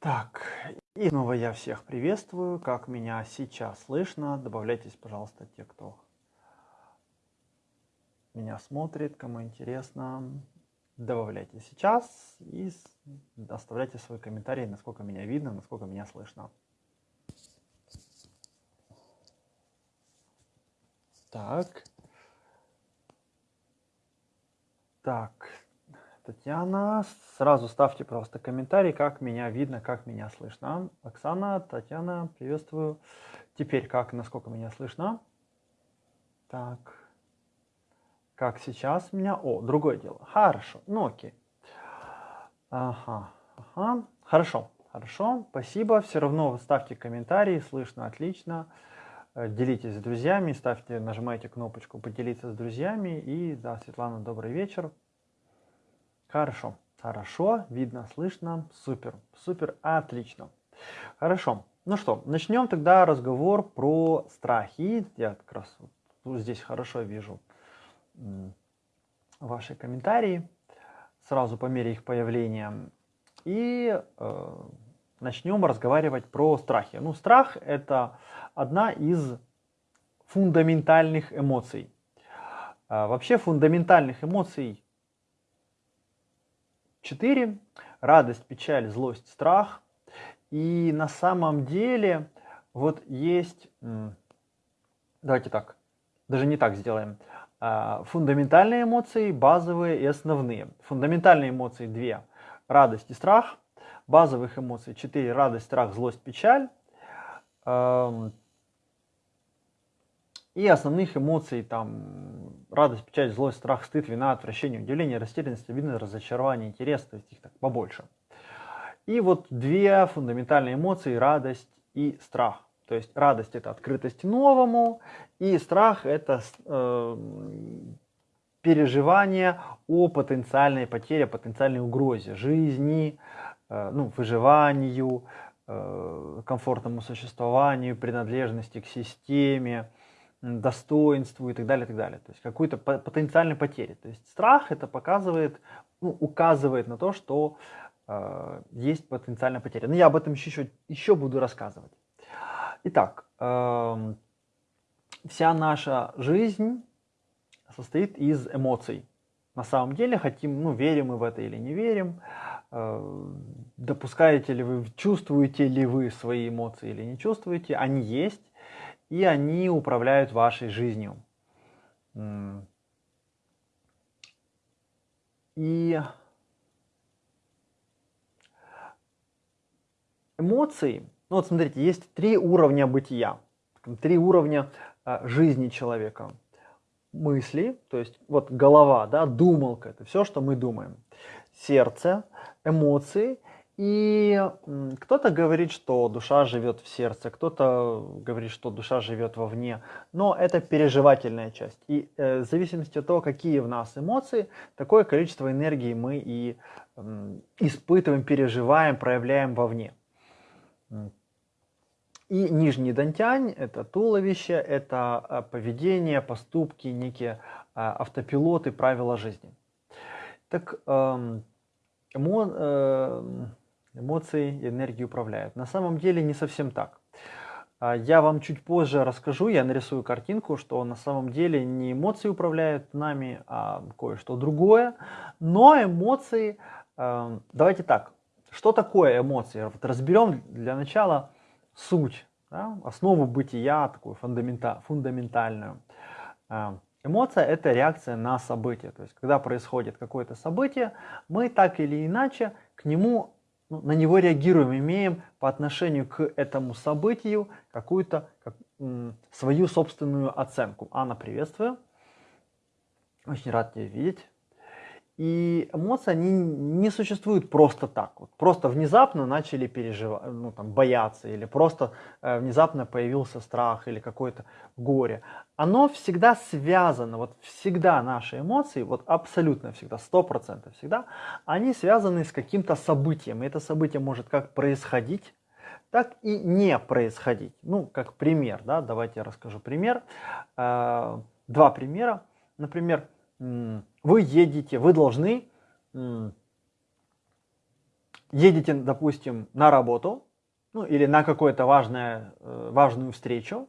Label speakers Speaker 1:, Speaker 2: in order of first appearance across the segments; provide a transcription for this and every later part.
Speaker 1: Так, и снова я всех приветствую. Как меня сейчас слышно? Добавляйтесь, пожалуйста, те, кто меня смотрит, кому интересно. Добавляйте сейчас и оставляйте свой комментарий, насколько меня видно, насколько меня слышно. Так. Так, Татьяна, сразу ставьте просто комментарий, как меня видно, как меня слышно. Оксана, Татьяна, приветствую. Теперь как, насколько меня слышно? Так, как сейчас меня? О, другое дело. Хорошо, ну окей. Ага, ага, хорошо, хорошо, спасибо. Все равно ставьте комментарии, слышно отлично. Э, делитесь с друзьями, ставьте, нажимайте кнопочку «Поделиться с друзьями». И да, Светлана, добрый вечер. Хорошо, хорошо, видно, слышно, супер, супер, отлично. Хорошо, ну что, начнем тогда разговор про страхи. Я как раз вот здесь хорошо вижу ваши комментарии, сразу по мере их появления. И э, начнем разговаривать про страхи. Ну, страх – это одна из фундаментальных эмоций. А вообще фундаментальных эмоций четыре: Радость, печаль, злость, страх. И на самом деле вот есть, давайте так, даже не так сделаем. А, фундаментальные эмоции, базовые и основные. Фундаментальные эмоции две. Радость и страх. Базовых эмоций четыре. Радость, страх, злость, печаль. И основных эмоций, там, радость, печаль, злость, страх, стыд, вина, отвращение, удивление, растерянность, обида, разочарование, интерес, то есть их так побольше. И вот две фундаментальные эмоции, радость и страх. То есть радость это открытость новому, и страх это э, переживание о потенциальной потере, потенциальной угрозе жизни, э, ну, выживанию, э, комфортному существованию, принадлежности к системе, достоинству и так далее, и так далее. То есть какую-то потенциальной потери. То есть страх это показывает, ну, указывает на то, что э, есть потенциальная потеря. Но я об этом еще, еще буду рассказывать. Итак, э, вся наша жизнь состоит из эмоций. На самом деле, хотим, ну, верим мы в это или не верим, э, допускаете ли вы, чувствуете ли вы свои эмоции или не чувствуете, они есть, и они управляют вашей жизнью. И эмоции, ну вот смотрите, есть три уровня бытия, три уровня а, жизни человека. Мысли, то есть вот голова, да, думалка, это все, что мы думаем. Сердце, эмоции и кто-то говорит, что душа живет в сердце, кто-то говорит, что душа живет вовне, но это переживательная часть. И э, в зависимости от того, какие в нас эмоции, такое количество энергии мы и испытываем, переживаем, проявляем вовне. И нижний дантянь – это туловище, это э, поведение, поступки, некие э, автопилоты, правила жизни. Так, эм, эмо, э, эмоции и энергии управляют. На самом деле не совсем так. А, я вам чуть позже расскажу, я нарисую картинку, что на самом деле не эмоции управляют нами, а кое-что другое. Но эмоции, а, давайте так, что такое эмоции? Вот разберем для начала суть, да, основу бытия, такую фундаментальную. А, эмоция – это реакция на событие. То есть, когда происходит какое-то событие, мы так или иначе к нему ну, на него реагируем, имеем по отношению к этому событию какую-то как, свою собственную оценку. Анна, приветствую. Очень рад тебя видеть. И эмоции, они не существуют просто так. Вот просто внезапно начали переживать, ну, там, бояться, или просто э, внезапно появился страх или какое-то горе. Оно всегда связано, вот всегда наши эмоции, вот абсолютно всегда, сто процентов всегда, они связаны с каким-то событием. И это событие может как происходить, так и не происходить. Ну, как пример, да, давайте я расскажу пример. Э, два примера. Например, вы едете, вы должны едете, допустим, на работу, ну или на какую-то важную, э, важную встречу,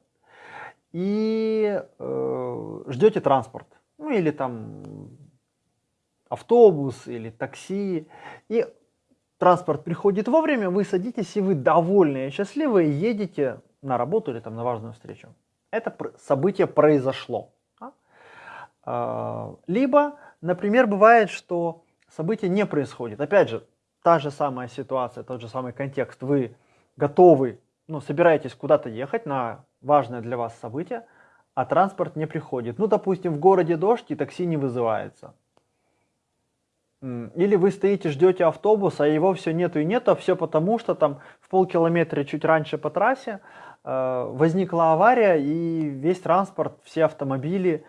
Speaker 1: и э, ждете транспорт, ну или там автобус или такси, и транспорт приходит вовремя, вы садитесь и вы довольные счастливые едете на работу или там на важную встречу. Это событие произошло. Либо, например, бывает, что событие не происходит. Опять же, та же самая ситуация, тот же самый контекст. Вы готовы, ну, собираетесь куда-то ехать на важное для вас событие, а транспорт не приходит. Ну, допустим, в городе дождь и такси не вызывается. Или вы стоите, ждете автобус, а его все нету и нету, а все потому, что там в полкилометра чуть раньше по трассе э, возникла авария, и весь транспорт, все автомобили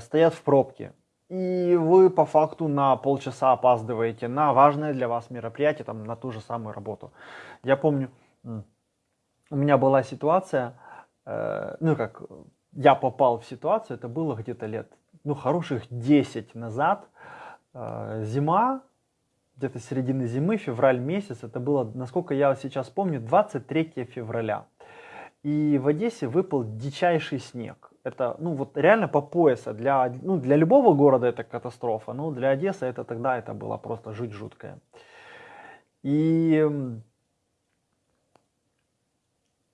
Speaker 1: стоят в пробке. И вы по факту на полчаса опаздываете на важное для вас мероприятие, там, на ту же самую работу. Я помню, у меня была ситуация, э, ну как, я попал в ситуацию, это было где-то лет, ну хороших 10 назад, э, зима, где-то середины зимы, февраль месяц, это было, насколько я сейчас помню, 23 февраля. И в Одессе выпал дичайший снег это, ну вот реально по пояса. Для, ну, для любого города это катастрофа, но для Одессы это тогда это было просто жуть жуткая. И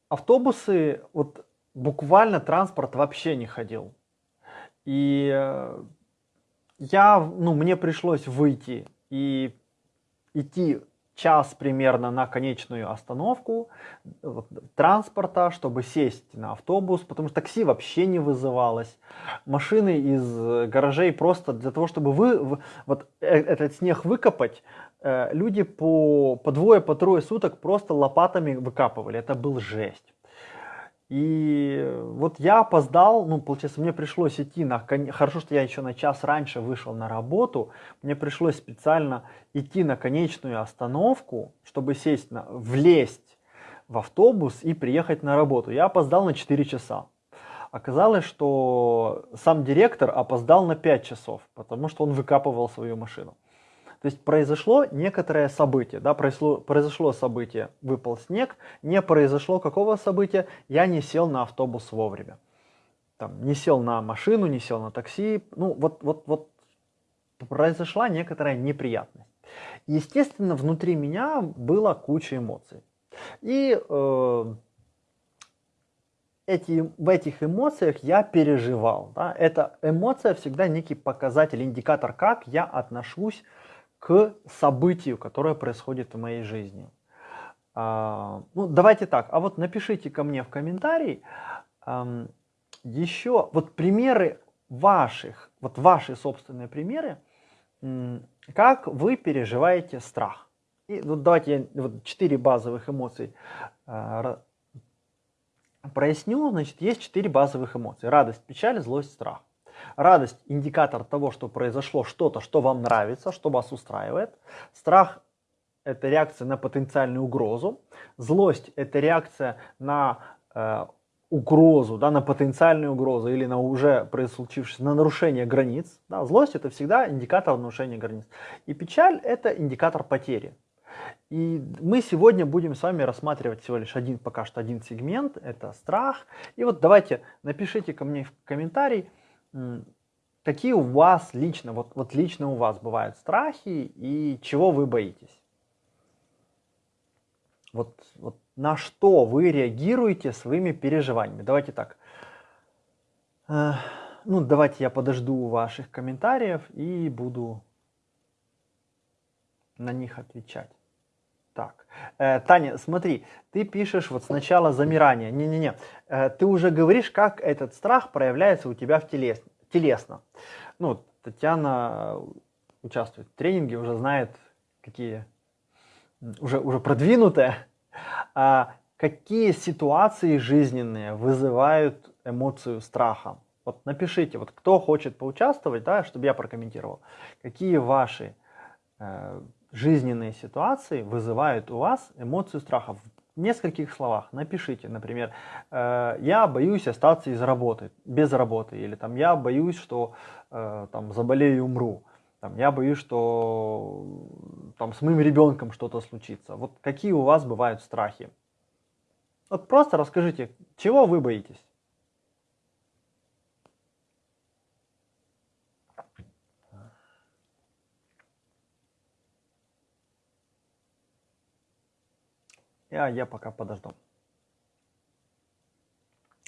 Speaker 1: автобусы, вот буквально транспорт вообще не ходил. И э, я, ну, мне пришлось выйти и идти час примерно на конечную остановку транспорта, чтобы сесть на автобус, потому что такси вообще не вызывалось. Машины из гаражей просто для того, чтобы вы, вот э, этот снег выкопать, э, люди по, по двое, по трое суток просто лопатами выкапывали. Это был жесть. И вот я опоздал, ну, получается, мне пришлось идти на... Хорошо, что я еще на час раньше вышел на работу. Мне пришлось специально идти на конечную остановку, чтобы сесть, на... влезть в автобус и приехать на работу. Я опоздал на 4 часа. Оказалось, что сам директор опоздал на 5 часов, потому что он выкапывал свою машину. То есть произошло некоторое событие, да, произошло, произошло событие, выпал снег, не произошло какого события, я не сел на автобус вовремя. Там, не сел на машину, не сел на такси, ну вот, вот, вот произошла некоторая неприятность. Естественно, внутри меня была куча эмоций. И э, эти, в этих эмоциях я переживал. Да? Эта эмоция всегда некий показатель, индикатор, как я отношусь к событию, которое происходит в моей жизни. А, ну, давайте так, а вот напишите ко мне в комментарии а, еще вот примеры ваших, вот ваши собственные примеры, как вы переживаете страх. И вот давайте я вот четыре базовых эмоций а, проясню. Значит, есть четыре базовых эмоции. Радость, печаль, злость, страх. Радость – индикатор того, что произошло что-то, что вам нравится, что вас устраивает. Страх – это реакция на потенциальную угрозу. Злость – это реакция на э, угрозу, да, на потенциальную угрозу или на уже случившееся, на нарушение границ. Да. Злость – это всегда индикатор нарушения границ. И печаль – это индикатор потери. И мы сегодня будем с вами рассматривать всего лишь один, пока что один сегмент, это страх. И вот давайте напишите ко мне в комментарий, какие у вас лично, вот, вот лично у вас бывают страхи и чего вы боитесь? Вот, вот на что вы реагируете своими переживаниями? Давайте так. Э, ну, давайте я подожду ваших комментариев и буду на них отвечать. Так, э, Таня, смотри, ты пишешь вот сначала замирание. Не-не-не, э, ты уже говоришь, как этот страх проявляется у тебя в телес, телесно. Ну, Татьяна участвует в тренинге, уже знает, какие, уже, уже продвинутые. А какие ситуации жизненные вызывают эмоцию страха? Вот напишите, вот кто хочет поучаствовать, да, чтобы я прокомментировал. Какие ваши э, жизненные ситуации вызывают у вас эмоцию страха. В нескольких словах напишите, например, э, я боюсь остаться из работы, без работы, или там я боюсь, что э, там заболею и умру. там, я боюсь, что там, с моим ребенком что-то случится. Вот какие у вас бывают страхи? Вот просто расскажите, чего вы боитесь? Я, я пока подожду.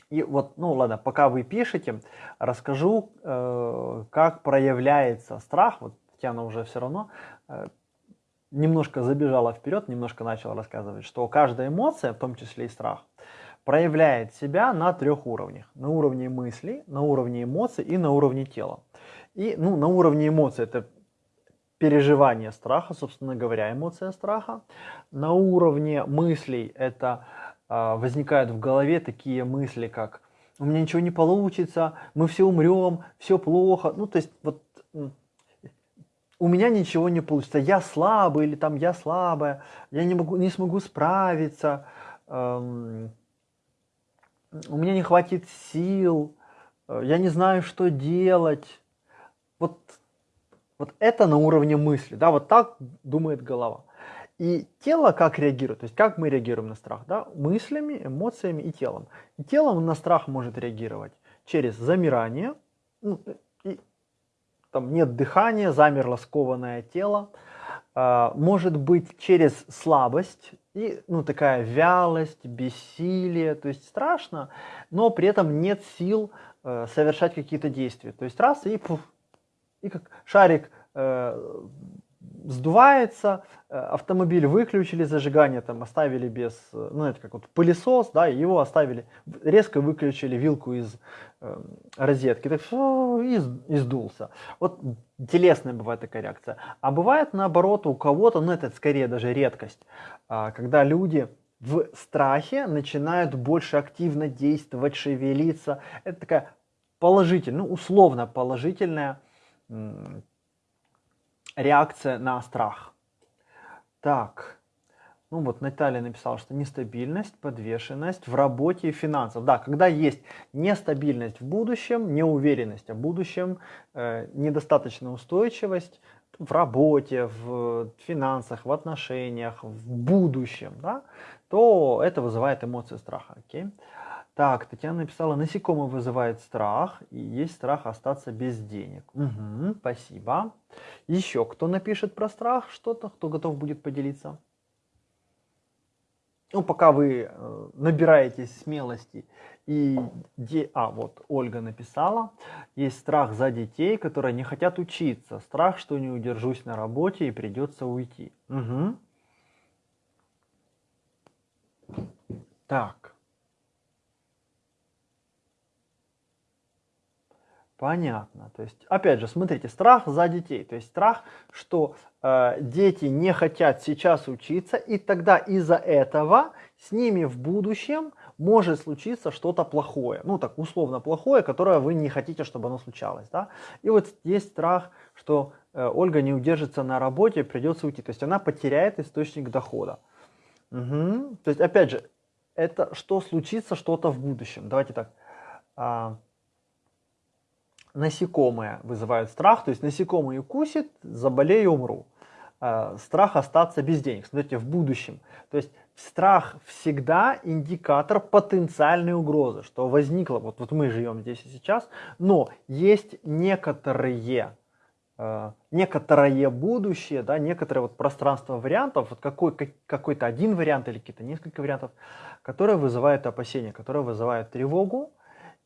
Speaker 1: И вот, ну ладно, пока вы пишете, расскажу, э, как проявляется страх. Вот Татьяна уже все равно э, немножко забежала вперед, немножко начала рассказывать, что каждая эмоция, в том числе и страх, проявляет себя на трех уровнях. На уровне мыслей, на уровне эмоций и на уровне тела. И ну, на уровне эмоций это переживание страха, собственно говоря, эмоция страха. На уровне мыслей это э, возникают в голове такие мысли, как у меня ничего не получится, мы все умрем, все плохо. Ну, то есть вот у меня ничего не получится, я слабый или там я слабая, я не, могу, не смогу справиться, эм, у меня не хватит сил, э, я не знаю, что делать. Вот, вот это на уровне мысли, да, вот так думает голова. И тело как реагирует, то есть как мы реагируем на страх, да, мыслями, эмоциями и телом. И телом на страх может реагировать через замирание, ну, там нет дыхания, замерло скованное тело, а, может быть через слабость и ну, такая вялость, бессилие, то есть страшно, но при этом нет сил э, совершать какие-то действия. То есть раз и пуф, и как шарик э, сдувается, э, автомобиль выключили зажигание, там оставили без, э, ну это как вот пылесос, да, его оставили, резко выключили вилку из э, розетки, так и, и сдулся. Вот телесная бывает такая реакция. А бывает наоборот у кого-то, ну это скорее даже редкость, э, когда люди в страхе начинают больше активно действовать, шевелиться. Это такая положительная, ну условно положительная реакция на страх. Так, ну вот Наталья написала, что нестабильность, подвешенность в работе и финансах. Да, когда есть нестабильность в будущем, неуверенность о будущем, э, недостаточная устойчивость в работе, в финансах, в отношениях, в будущем, да, то это вызывает эмоции страха. Okay? Так, Татьяна написала, насекомые вызывает страх, и есть страх остаться без денег. Угу, спасибо. Еще кто напишет про страх что-то, кто готов будет поделиться? Ну, пока вы э, набираетесь смелости и... Де... А, вот Ольга написала. Есть страх за детей, которые не хотят учиться. Страх, что не удержусь на работе и придется уйти. Угу. Так. Понятно. То есть, опять же, смотрите, страх за детей. То есть страх, что э, дети не хотят сейчас учиться, и тогда из-за этого с ними в будущем может случиться что-то плохое. Ну, так условно плохое, которое вы не хотите, чтобы оно случалось. Да? И вот есть страх, что э, Ольга не удержится на работе, придется уйти. То есть она потеряет источник дохода. Угу. То есть, опять же, это что случится что-то в будущем. Давайте так. А, насекомые вызывают страх, то есть насекомые укусит, заболею, умру. Э, страх остаться без денег, смотрите, в будущем. То есть страх всегда индикатор потенциальной угрозы, что возникло, вот, вот мы живем здесь и сейчас, но есть некоторые э, некоторое будущее, да, некоторое вот пространство вариантов, вот какой, какой-то один вариант или какие-то несколько вариантов, которые вызывают опасения, которые вызывают тревогу,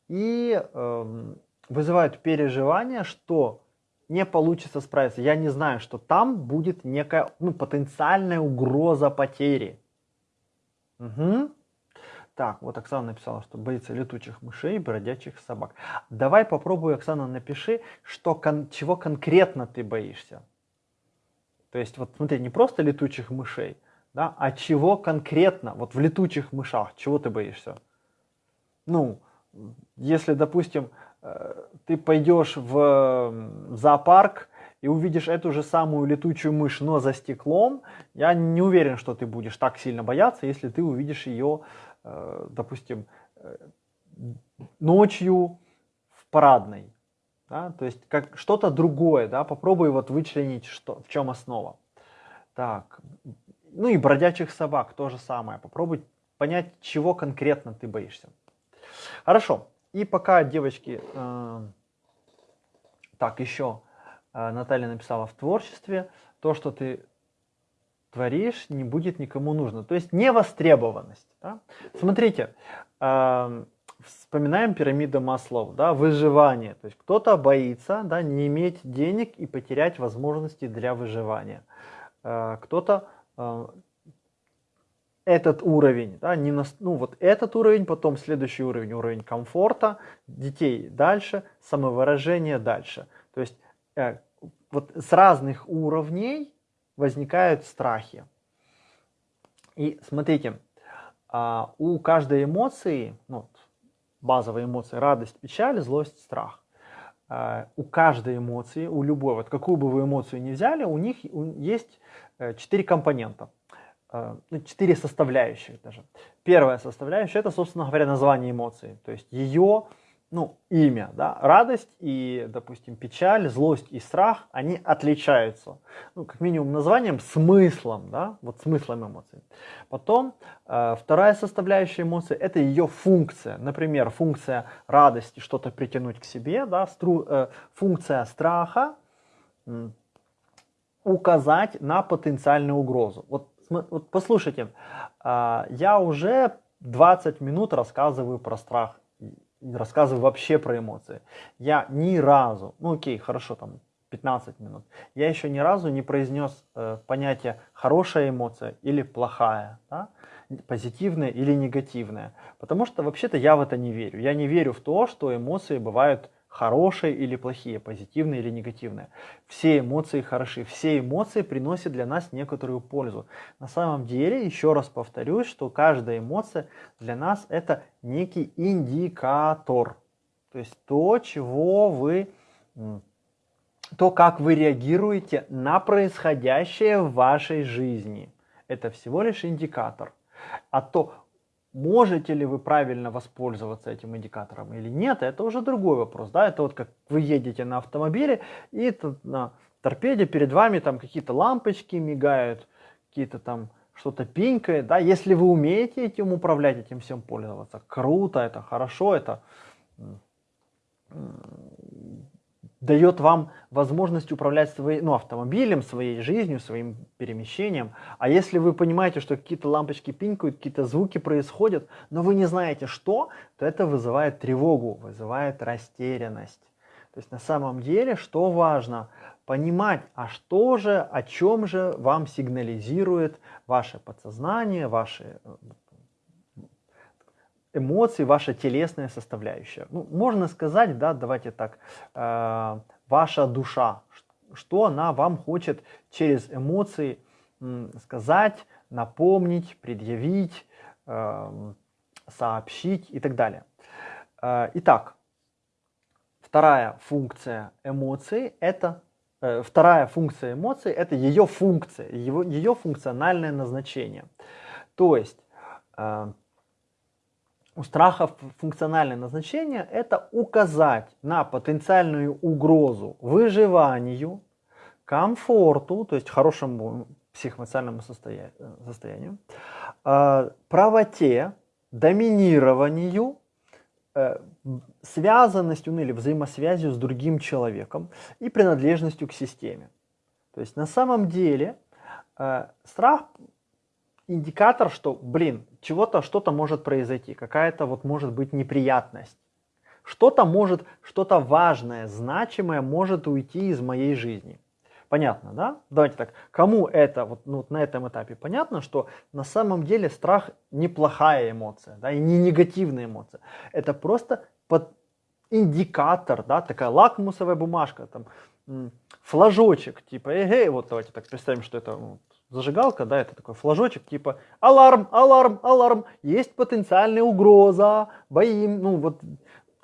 Speaker 1: и э, вызывают переживание, что не получится справиться. Я не знаю, что там будет некая ну, потенциальная угроза потери. Угу. Так, вот Оксана написала, что боится летучих мышей, бродячих собак. Давай попробуй, Оксана, напиши, что кон чего конкретно ты боишься. То есть, вот смотри, не просто летучих мышей, да, а чего конкретно, вот в летучих мышах, чего ты боишься? Ну, если, допустим, ты пойдешь в зоопарк и увидишь эту же самую летучую мышь, но за стеклом, я не уверен, что ты будешь так сильно бояться, если ты увидишь ее, э, допустим, э, ночью в парадной. Да? То есть как что-то другое, да? попробуй вот вычленить, что, в чем основа. Так, ну и бродячих собак то же самое. Попробуй понять, чего конкретно ты боишься. Хорошо. И пока девочки, э, так еще э, Наталья написала в творчестве, то, что ты творишь, не будет никому нужно. То есть невостребованность. Да? Смотрите, э, вспоминаем пирамиду Маслов, да, выживание. То есть кто-то боится да, не иметь денег и потерять возможности для выживания. Э, кто-то э, этот уровень, да, не на, ну вот этот уровень, потом следующий уровень, уровень комфорта, детей дальше, самовыражение дальше. То есть э, вот с разных уровней возникают страхи. И смотрите, э, у каждой эмоции, ну, базовые эмоции, радость, печаль, злость, страх. Э, у каждой эмоции, у любой, вот какую бы вы эмоцию ни взяли, у них есть э, четыре компонента – ну, четыре составляющих даже. Первая составляющая это, собственно говоря, название эмоции. То есть ее ну, имя, да, радость и, допустим, печаль, злость и страх, они отличаются, ну, как минимум названием, смыслом, да, вот смыслом эмоций. Потом э, вторая составляющая эмоции – это ее функция. Например, функция радости – что-то притянуть к себе, да, стру, э, функция страха – указать на потенциальную угрозу. Вот вот послушайте, а, я уже 20 минут рассказываю про страх, рассказываю вообще про эмоции. Я ни разу, ну окей, хорошо, там 15 минут, я еще ни разу не произнес э, понятие хорошая эмоция или плохая, да? позитивная или негативная. Потому что вообще-то я в это не верю. Я не верю в то, что эмоции бывают хорошие или плохие, позитивные или негативные. Все эмоции хороши, все эмоции приносят для нас некоторую пользу. На самом деле, еще раз повторюсь, что каждая эмоция для нас это некий индикатор. То есть то, чего вы, то, как вы реагируете на происходящее в вашей жизни. Это всего лишь индикатор. А то, Можете ли вы правильно воспользоваться этим индикатором или нет, это уже другой вопрос. Да? Это вот как вы едете на автомобиле, и тут на торпеде перед вами там какие-то лампочки мигают, какие-то там что-то пинкает. Да? Если вы умеете этим управлять, этим всем пользоваться, круто, это хорошо, это дает вам возможность управлять своей, ну, автомобилем, своей жизнью, своим перемещением. А если вы понимаете, что какие-то лампочки пинкают, какие-то звуки происходят, но вы не знаете что, то это вызывает тревогу, вызывает растерянность. То есть на самом деле, что важно? Понимать, а что же, о чем же вам сигнализирует ваше подсознание, ваши э, эмоции, ваша телесная составляющая. Ну, можно сказать, да, давайте так, э, ваша душа, что она вам хочет через эмоции сказать, напомнить, предъявить, э, сообщить и так далее. Э, итак, вторая функция эмоций это э, вторая функция эмоций это ее функция, его, ее функциональное назначение. То есть э, у страха функциональное назначение – это указать на потенциальную угрозу выживанию, комфорту, то есть хорошему психоэмоциональному состоянию, э, правоте, доминированию, э, связанностью ну, или взаимосвязью с другим человеком и принадлежностью к системе. То есть на самом деле э, страх индикатор, что, блин, чего-то, что-то может произойти, какая-то вот может быть неприятность. Что-то может, что-то важное, значимое может уйти из моей жизни. Понятно, да? Давайте так, кому это вот ну, на этом этапе понятно, что на самом деле страх неплохая эмоция, да, и не негативная эмоция. Это просто под индикатор, да, такая лакмусовая бумажка, там, флажочек, типа, эй, вот давайте так представим, что это вот, зажигалка, да, это такой флажочек, типа аларм, аларм, аларм, есть потенциальная угроза, боим, ну вот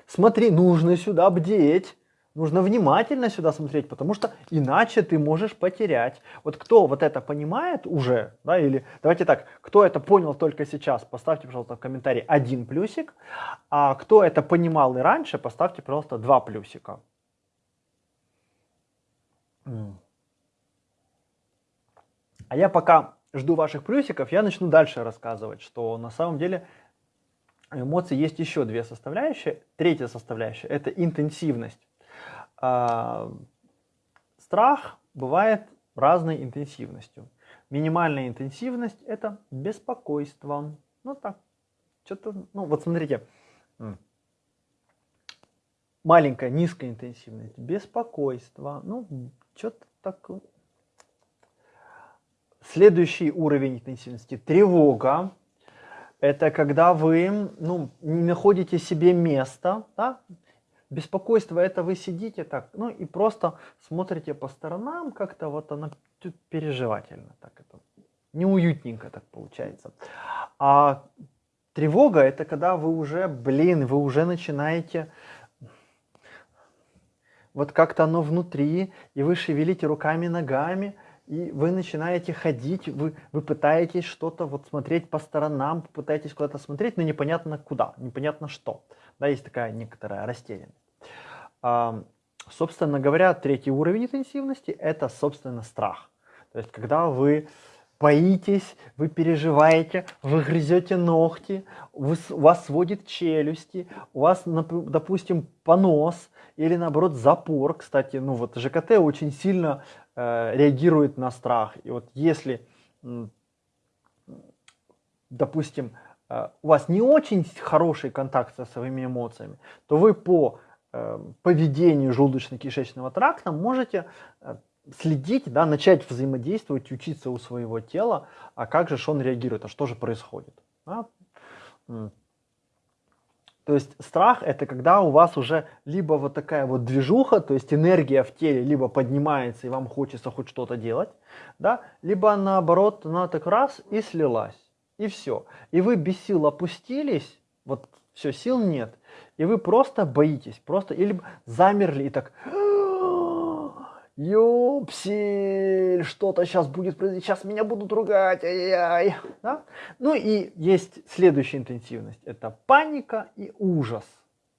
Speaker 1: смотри, нужно сюда бдеть, нужно внимательно сюда смотреть, потому что иначе ты можешь потерять. Вот кто вот это понимает уже, да, или давайте так, кто это понял только сейчас, поставьте, пожалуйста, в комментарии один плюсик, а кто это понимал и раньше, поставьте, пожалуйста, два плюсика. А я пока жду ваших плюсиков, я начну дальше рассказывать, что на самом деле эмоций есть еще две составляющие. Третья составляющая – это интенсивность. А, страх бывает разной интенсивностью. Минимальная интенсивность – это беспокойство. Ну так, что-то, ну вот смотрите, маленькая, низкая интенсивность, беспокойство, ну что-то так. Следующий уровень интенсивности – тревога. Это когда вы ну, не находите себе места, да? Беспокойство это вы сидите так, ну и просто смотрите по сторонам, как-то вот оно переживательно, так это неуютненько так получается. А тревога это когда вы уже, блин, вы уже начинаете вот как-то оно внутри, и вы шевелите руками, ногами, и вы начинаете ходить, вы, вы пытаетесь что-то вот смотреть по сторонам, пытаетесь куда-то смотреть, но непонятно куда, непонятно что. Да, есть такая некоторая растерянность. А, собственно говоря, третий уровень интенсивности – это, собственно, страх. То есть, когда вы боитесь, вы переживаете, вы грызете ногти, вы, у вас сводит челюсти, у вас, допустим, понос или, наоборот, запор. Кстати, ну вот ЖКТ очень сильно Э, реагирует на страх. И вот если, допустим, э, у вас не очень хороший контакт со своими эмоциями, то вы по э, поведению желудочно-кишечного тракта можете следить, да, начать взаимодействовать, учиться у своего тела, а как же он реагирует, а что же происходит. Да? То есть страх это когда у вас уже либо вот такая вот движуха, то есть энергия в теле либо поднимается и вам хочется хоть что-то делать, да, либо наоборот она так раз и слилась, и все. И вы без сил опустились, вот все, сил нет, и вы просто боитесь, просто или замерли и так Ёпсель, что-то сейчас будет происходить, сейчас меня будут ругать, ай-яй-яй. Да? Ну и есть следующая интенсивность, это паника и ужас.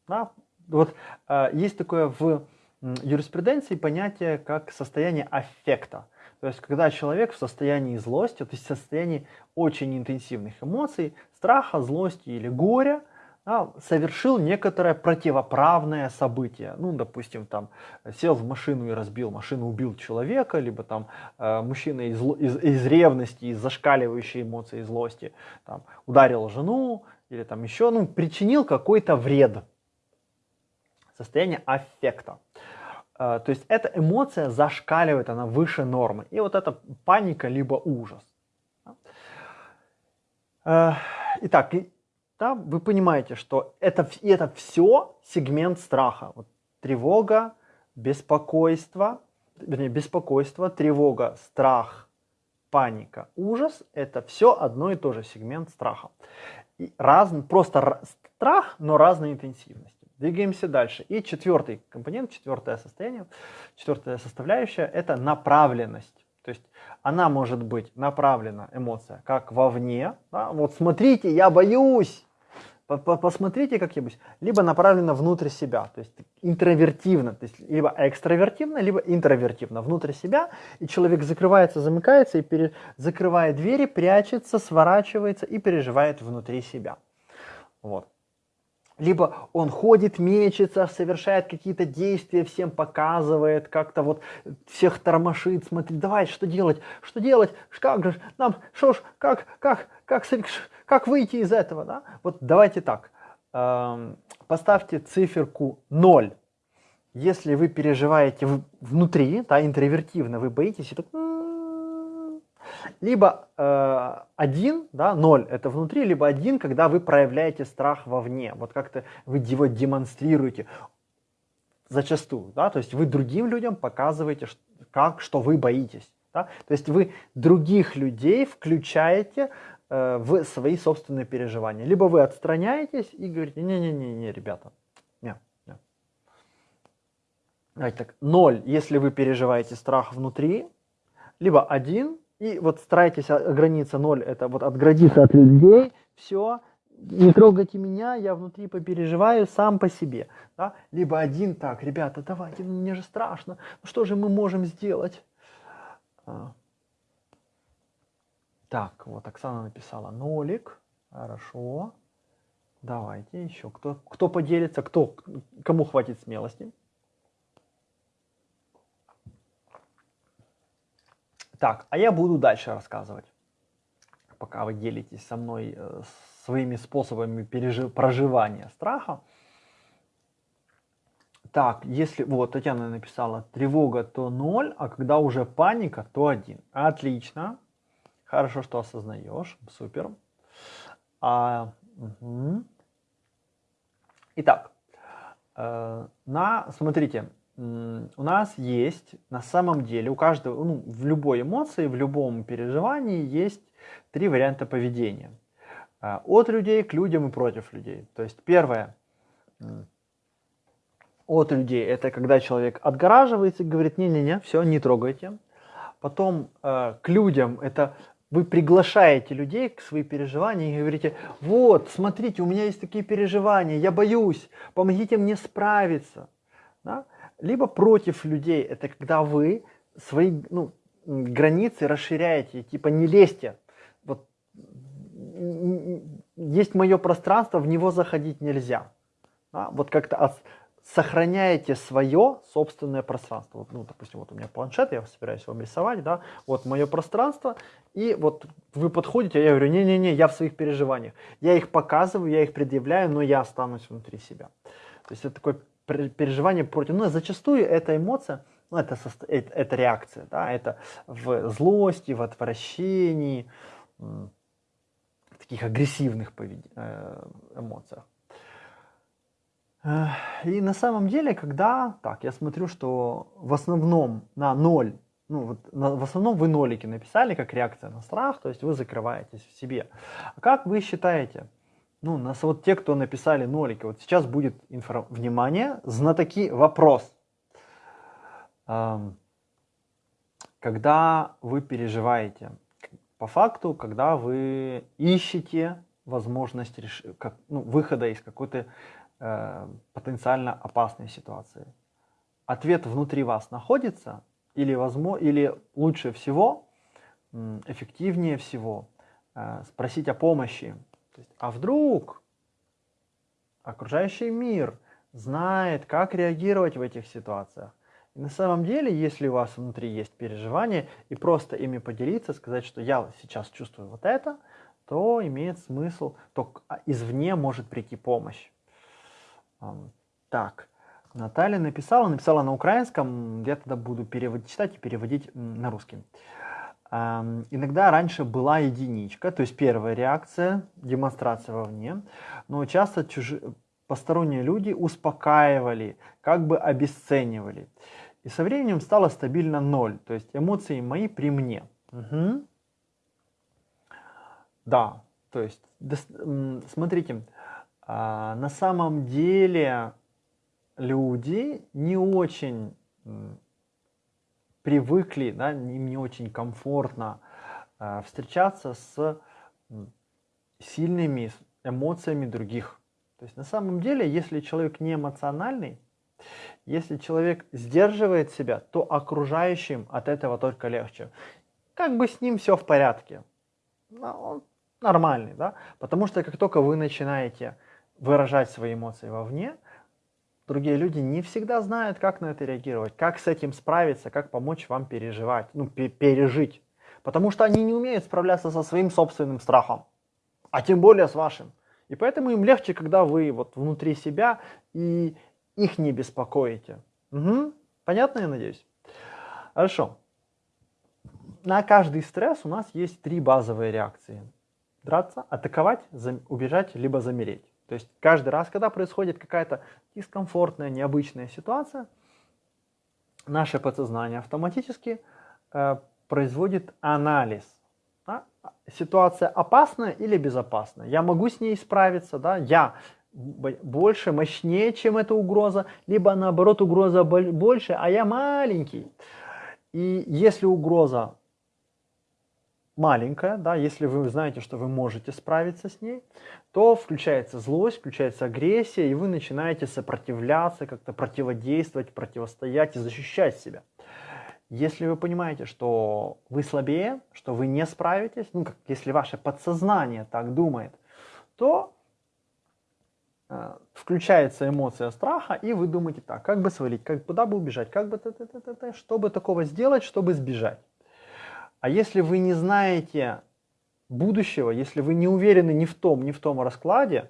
Speaker 1: Да? Вот э, есть такое в юриспруденции понятие как состояние аффекта. То есть, когда человек в состоянии злости, то есть в состоянии очень интенсивных эмоций, страха, злости или горя, да, совершил некоторое противоправное событие. Ну, допустим, там сел в машину и разбил машину, убил человека, либо там э, мужчина из, из, из ревности, из зашкаливающей эмоции злости там, ударил жену, или там еще, ну, причинил какой-то вред. Состояние аффекта. Э, то есть эта эмоция зашкаливает, она выше нормы. И вот это паника, либо ужас. Э, итак, да, вы понимаете, что это, это все сегмент страха. Вот, тревога, беспокойство, вернее, беспокойство, тревога, страх, паника, ужас – это все одно и то же сегмент страха. И раз, просто страх, но разной интенсивности. Двигаемся дальше. И четвертый компонент, четвертое состояние, четвертая составляющая – это направленность. То есть она может быть направлена, эмоция, как вовне. Да? Вот смотрите, я боюсь, Посмотрите как-нибудь. Либо направлено внутрь себя, то есть интровертивно, то есть либо экстравертивно, либо интровертивно, внутрь себя, и человек закрывается, замыкается, и пере... закрывает двери, прячется, сворачивается и переживает внутри себя. Вот. Либо он ходит, мечется, совершает какие-то действия, всем показывает, как-то вот всех тормошит, смотрит, давай, что делать, что делать, как же, нам, что ж, как, как, как, как выйти из этого? Да? Вот давайте так, эм, поставьте циферку 0. Если вы переживаете внутри, да, интровертивно, вы боитесь, и так, либо э, один, да, ноль это внутри, либо один, когда вы проявляете страх вовне. Вот как-то вы его демонстрируете зачастую, да, то есть вы другим людям показываете, как, что вы боитесь. Да? То есть вы других людей включаете Э, в свои собственные переживания. Либо вы отстраняетесь и говорите, не-не-не, ребята, не, не. Давайте так, ноль, если вы переживаете страх внутри, либо один, и вот старайтесь ограниться ноль, это вот отградиться от людей, все, не трогайте меня, я внутри попереживаю сам по себе. Да? Либо один так, ребята, давайте, ну, мне же страшно, ну что же мы можем сделать? Так, вот Оксана написала нолик, хорошо. Давайте еще, кто, кто поделится, кто, кому хватит смелости. Так, а я буду дальше рассказывать, пока вы делитесь со мной э, своими способами пережив... проживания страха. Так, если, вот, Татьяна написала, тревога то 0, а когда уже паника, то 1. Отлично. Хорошо, что осознаешь. Супер. А, угу. Итак, э, на, смотрите, у нас есть на самом деле, у каждого, ну, в любой эмоции, в любом переживании есть три варианта поведения. Э, от людей к людям и против людей. То есть первое, от людей, это когда человек отгораживается и говорит, не-не-не, все, не трогайте. Потом э, к людям, это вы приглашаете людей к своим переживаниям и говорите, вот, смотрите, у меня есть такие переживания, я боюсь, помогите мне справиться. Да? Либо против людей, это когда вы свои ну, границы расширяете, типа не лезьте. Вот, есть мое пространство, в него заходить нельзя. Да? Вот как-то сохраняете свое собственное пространство. Вот, ну, допустим, вот у меня планшет, я собираюсь вам рисовать, да, вот мое пространство, и вот вы подходите, я говорю, не-не-не, я в своих переживаниях. Я их показываю, я их предъявляю, но я останусь внутри себя. То есть это такое переживание против, ну, зачастую эта эмоция, ну, это, это, это реакция, да, это в злости, в отвращении, в таких агрессивных э, эмоциях. И на самом деле, когда, так, я смотрю, что в основном на ноль, ну вот на, в основном вы нолики написали как реакция на страх, то есть вы закрываетесь в себе. А как вы считаете, ну, нас вот те, кто написали нолики, вот сейчас будет инфо... внимание, знатоки, вопрос. Когда вы переживаете, по факту, когда вы ищете возможность реш... как, ну, выхода из какой-то э, потенциально опасной ситуации. Ответ внутри вас находится, или, возможно, или лучше всего, эффективнее всего э, спросить о помощи. А вдруг окружающий мир знает, как реагировать в этих ситуациях? И на самом деле, если у вас внутри есть переживания, и просто ими поделиться, сказать, что я сейчас чувствую вот это, то имеет смысл, то а, извне может прийти помощь. Так, Наталья написала, написала на украинском, я тогда буду переводить, читать и переводить на русский. Иногда раньше была единичка, то есть первая реакция, демонстрация вовне, но часто чужи, посторонние люди успокаивали, как бы обесценивали. И со временем стало стабильно ноль, то есть эмоции мои при мне. Угу. Да, то есть, смотрите, а, на самом деле люди не очень привыкли, да, им не очень комфортно а, встречаться с сильными эмоциями других. То есть на самом деле, если человек не эмоциональный, если человек сдерживает себя, то окружающим от этого только легче. Как бы с ним все в порядке. Он нормальный, да? Потому что как только вы начинаете выражать свои эмоции вовне, другие люди не всегда знают, как на это реагировать, как с этим справиться, как помочь вам переживать, ну, пережить. Потому что они не умеют справляться со своим собственным страхом, а тем более с вашим. И поэтому им легче, когда вы вот внутри себя и их не беспокоите. Угу. Понятно, я надеюсь? Хорошо. На каждый стресс у нас есть три базовые реакции. Драться, атаковать, убежать, либо замереть. То есть каждый раз, когда происходит какая-то дискомфортная, необычная ситуация, наше подсознание автоматически э, производит анализ. Да? Ситуация опасная или безопасная? Я могу с ней справиться, да? я больше, мощнее, чем эта угроза, либо наоборот угроза больше, а я маленький. И если угроза маленькая, да, если вы знаете, что вы можете справиться с ней, то включается злость, включается агрессия, и вы начинаете сопротивляться, как-то противодействовать, противостоять и защищать себя. Если вы понимаете, что вы слабее, что вы не справитесь, ну, как если ваше подсознание так думает, то э, включается эмоция страха, и вы думаете так, как бы свалить, как, куда бы убежать, как бы, т -т -т -т -т, чтобы такого сделать, чтобы сбежать. А если вы не знаете будущего, если вы не уверены ни в том, ни в том раскладе,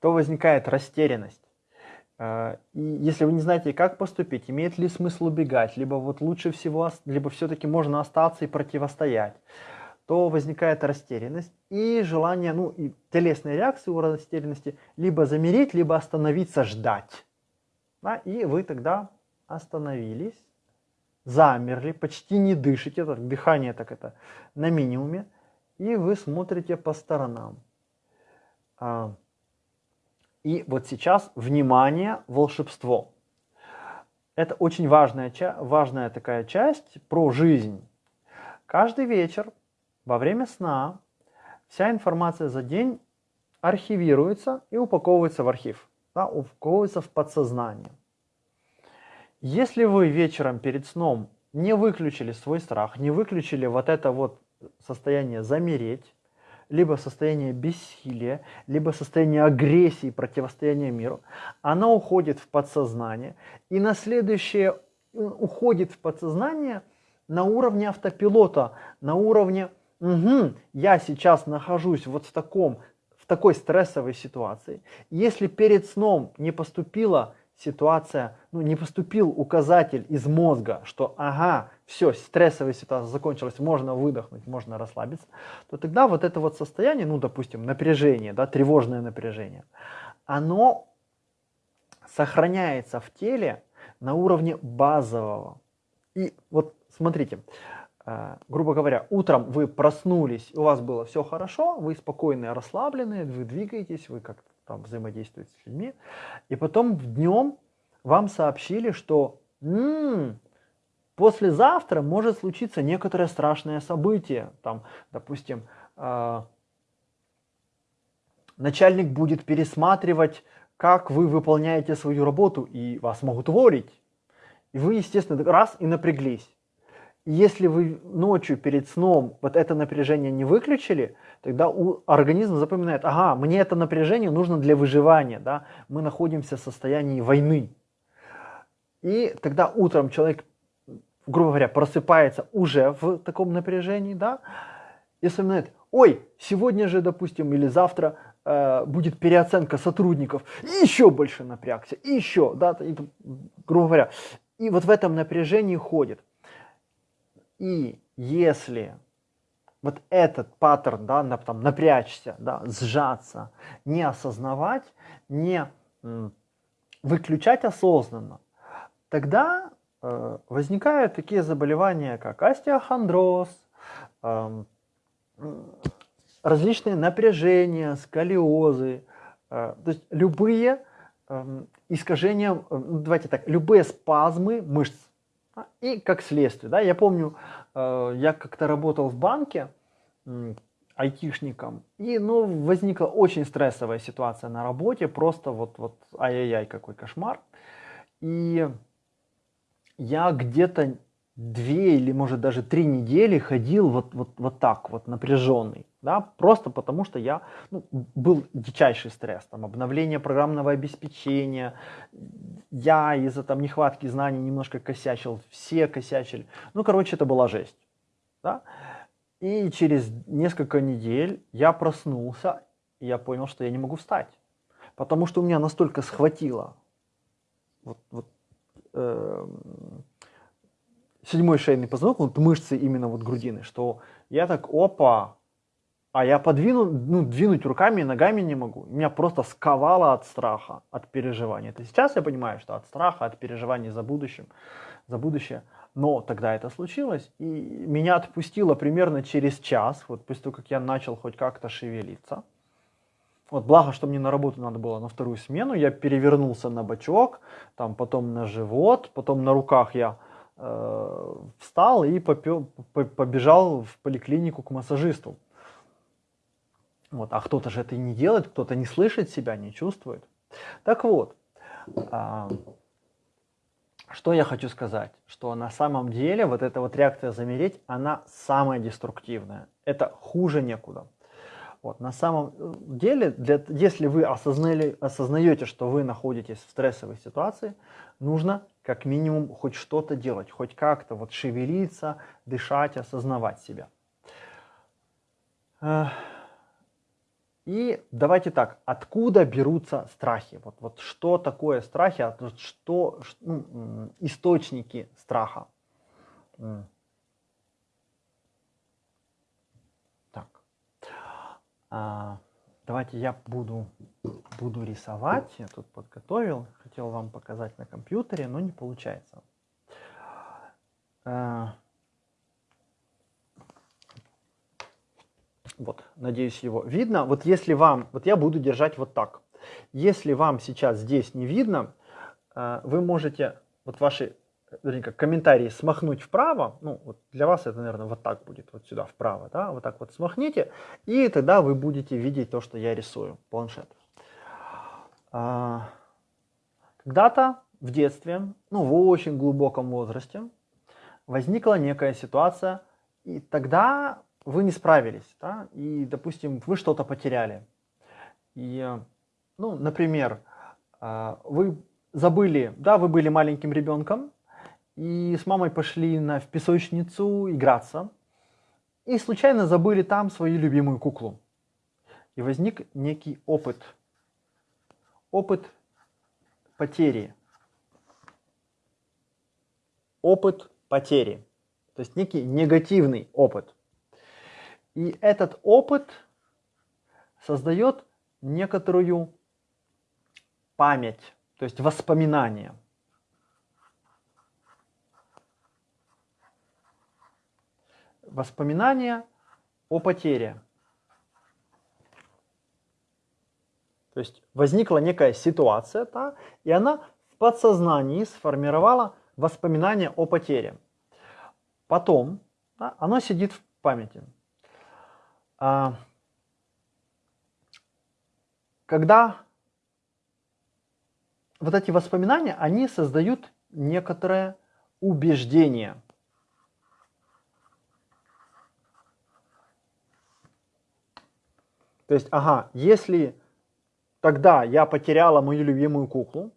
Speaker 1: то возникает растерянность. Э, и если вы не знаете, как поступить, имеет ли смысл убегать, либо вот лучше всего, либо все-таки можно остаться и противостоять, то возникает растерянность и желание, ну и телесные реакции у растерянности, либо замереть, либо остановиться, ждать. Да, и вы тогда остановились, замерли, почти не дышите, так, дыхание так это на минимуме, и вы смотрите по сторонам. А, и вот сейчас, внимание, волшебство. Это очень важная, важная такая часть про жизнь. Каждый вечер во время сна вся информация за день архивируется и упаковывается в архив, да, упаковывается в подсознание. Если вы вечером перед сном не выключили свой страх, не выключили вот это вот состояние замереть, либо состояние бессилия, либо состояние агрессии, противостояния миру, она уходит в подсознание, и на следующее э, уходит в подсознание на уровне автопилота, на уровне угу, я сейчас нахожусь вот в таком в такой стрессовой ситуации. Если перед сном не поступила ситуация, ну, не поступил указатель из мозга, что ага, все, стрессовая ситуация закончилась, можно выдохнуть, можно расслабиться, то тогда вот это вот состояние, ну, допустим, напряжение, да, тревожное напряжение, оно сохраняется в теле на уровне базового. И вот смотрите, э, грубо говоря, утром вы проснулись, у вас было все хорошо, вы спокойные, расслабленные, вы двигаетесь, вы как-то там взаимодействуете с людьми, и потом днем вам сообщили, что м-м, послезавтра может случиться некоторое страшное событие, там, допустим, э, начальник будет пересматривать, как вы выполняете свою работу, и вас могут уволить. И вы, естественно, раз и напряглись. Если вы ночью перед сном вот это напряжение не выключили, тогда у организм запоминает, ага, мне это напряжение нужно для выживания, да? мы находимся в состоянии войны. И тогда утром человек, грубо говоря, просыпается уже в таком напряжении, да, и вспоминает, ой, сегодня же, допустим, или завтра э, будет переоценка сотрудников, и еще больше напрягся, и еще, да, и, грубо говоря. И вот в этом напряжении ходит. И если вот этот паттерн, да, на, там, напрячься, да, сжаться, не осознавать, не выключать осознанно, тогда э, возникают такие заболевания, как остеохондроз, э, различные напряжения, сколиозы, э, то есть любые э, искажения, э, давайте так, любые спазмы мышц. И как следствие, да, я помню, э, я как-то работал в банке айтишником, и, ну, возникла очень стрессовая ситуация на работе, просто вот, вот, ай-яй-яй, какой кошмар. И я где-то две или может даже три недели ходил вот, вот, вот так вот напряженный, да, просто потому что я, ну, был дичайший стресс, там, обновление программного обеспечения, я из-за там нехватки знаний немножко косячил, все косячили, ну, короче, это была жесть, да, и через несколько недель я проснулся, и я понял, что я не могу встать, потому что у меня настолько схватило вот, вот э, седьмой шейный позвонок, вот мышцы именно вот грудины, что я так, опа, а я подвину, ну, двинуть руками и ногами не могу. Меня просто сковало от страха, от переживания. Это сейчас я понимаю, что от страха, от переживаний за будущим, за будущее. Но тогда это случилось, и меня отпустило примерно через час, вот после того, как я начал хоть как-то шевелиться. Вот благо, что мне на работу надо было на вторую смену, я перевернулся на бочок, там потом на живот, потом на руках я э, встал и попё, побежал в поликлинику к массажисту. Вот, а кто-то же это не делает, кто-то не слышит себя, не чувствует. Так вот, э, что я хочу сказать, что на самом деле вот эта вот реакция замереть, она самая деструктивная. Это хуже некуда. Вот, на самом э, деле, для, если вы осознали, осознаете, что вы находитесь в стрессовой ситуации, нужно как минимум хоть что-то делать, хоть как-то вот шевелиться, дышать, осознавать себя. И давайте так, откуда берутся страхи? Вот, вот что такое страхи, а что, ну, источники страха? Так, а, давайте я буду, буду рисовать. Я тут подготовил, хотел вам показать на компьютере, но не получается. А, Вот, надеюсь, его видно. Вот если вам, вот я буду держать вот так. Если вам сейчас здесь не видно, э, вы можете вот ваши вернее, как комментарии смахнуть вправо, ну, вот для вас это, наверное, вот так будет, вот сюда вправо, да, вот так вот смахните, и тогда вы будете видеть то, что я рисую, планшет. А, когда-то в детстве, ну, в очень глубоком возрасте, возникла некая ситуация, и тогда вы не справились, да, и, допустим, вы что-то потеряли. И, ну, например, а, вы забыли, да, вы были маленьким ребенком, и с мамой пошли на, в песочницу играться, и случайно забыли там свою любимую куклу. И возник некий опыт, опыт потери, опыт потери, то есть некий негативный опыт. И этот опыт создает некоторую память, то есть воспоминания. Воспоминания о потере. То есть возникла некая ситуация, да, и она в подсознании сформировала воспоминания о потере. Потом да, оно сидит в памяти. А, когда вот эти воспоминания, они создают некоторое убеждение. То есть, ага, если тогда я потеряла мою любимую куклу,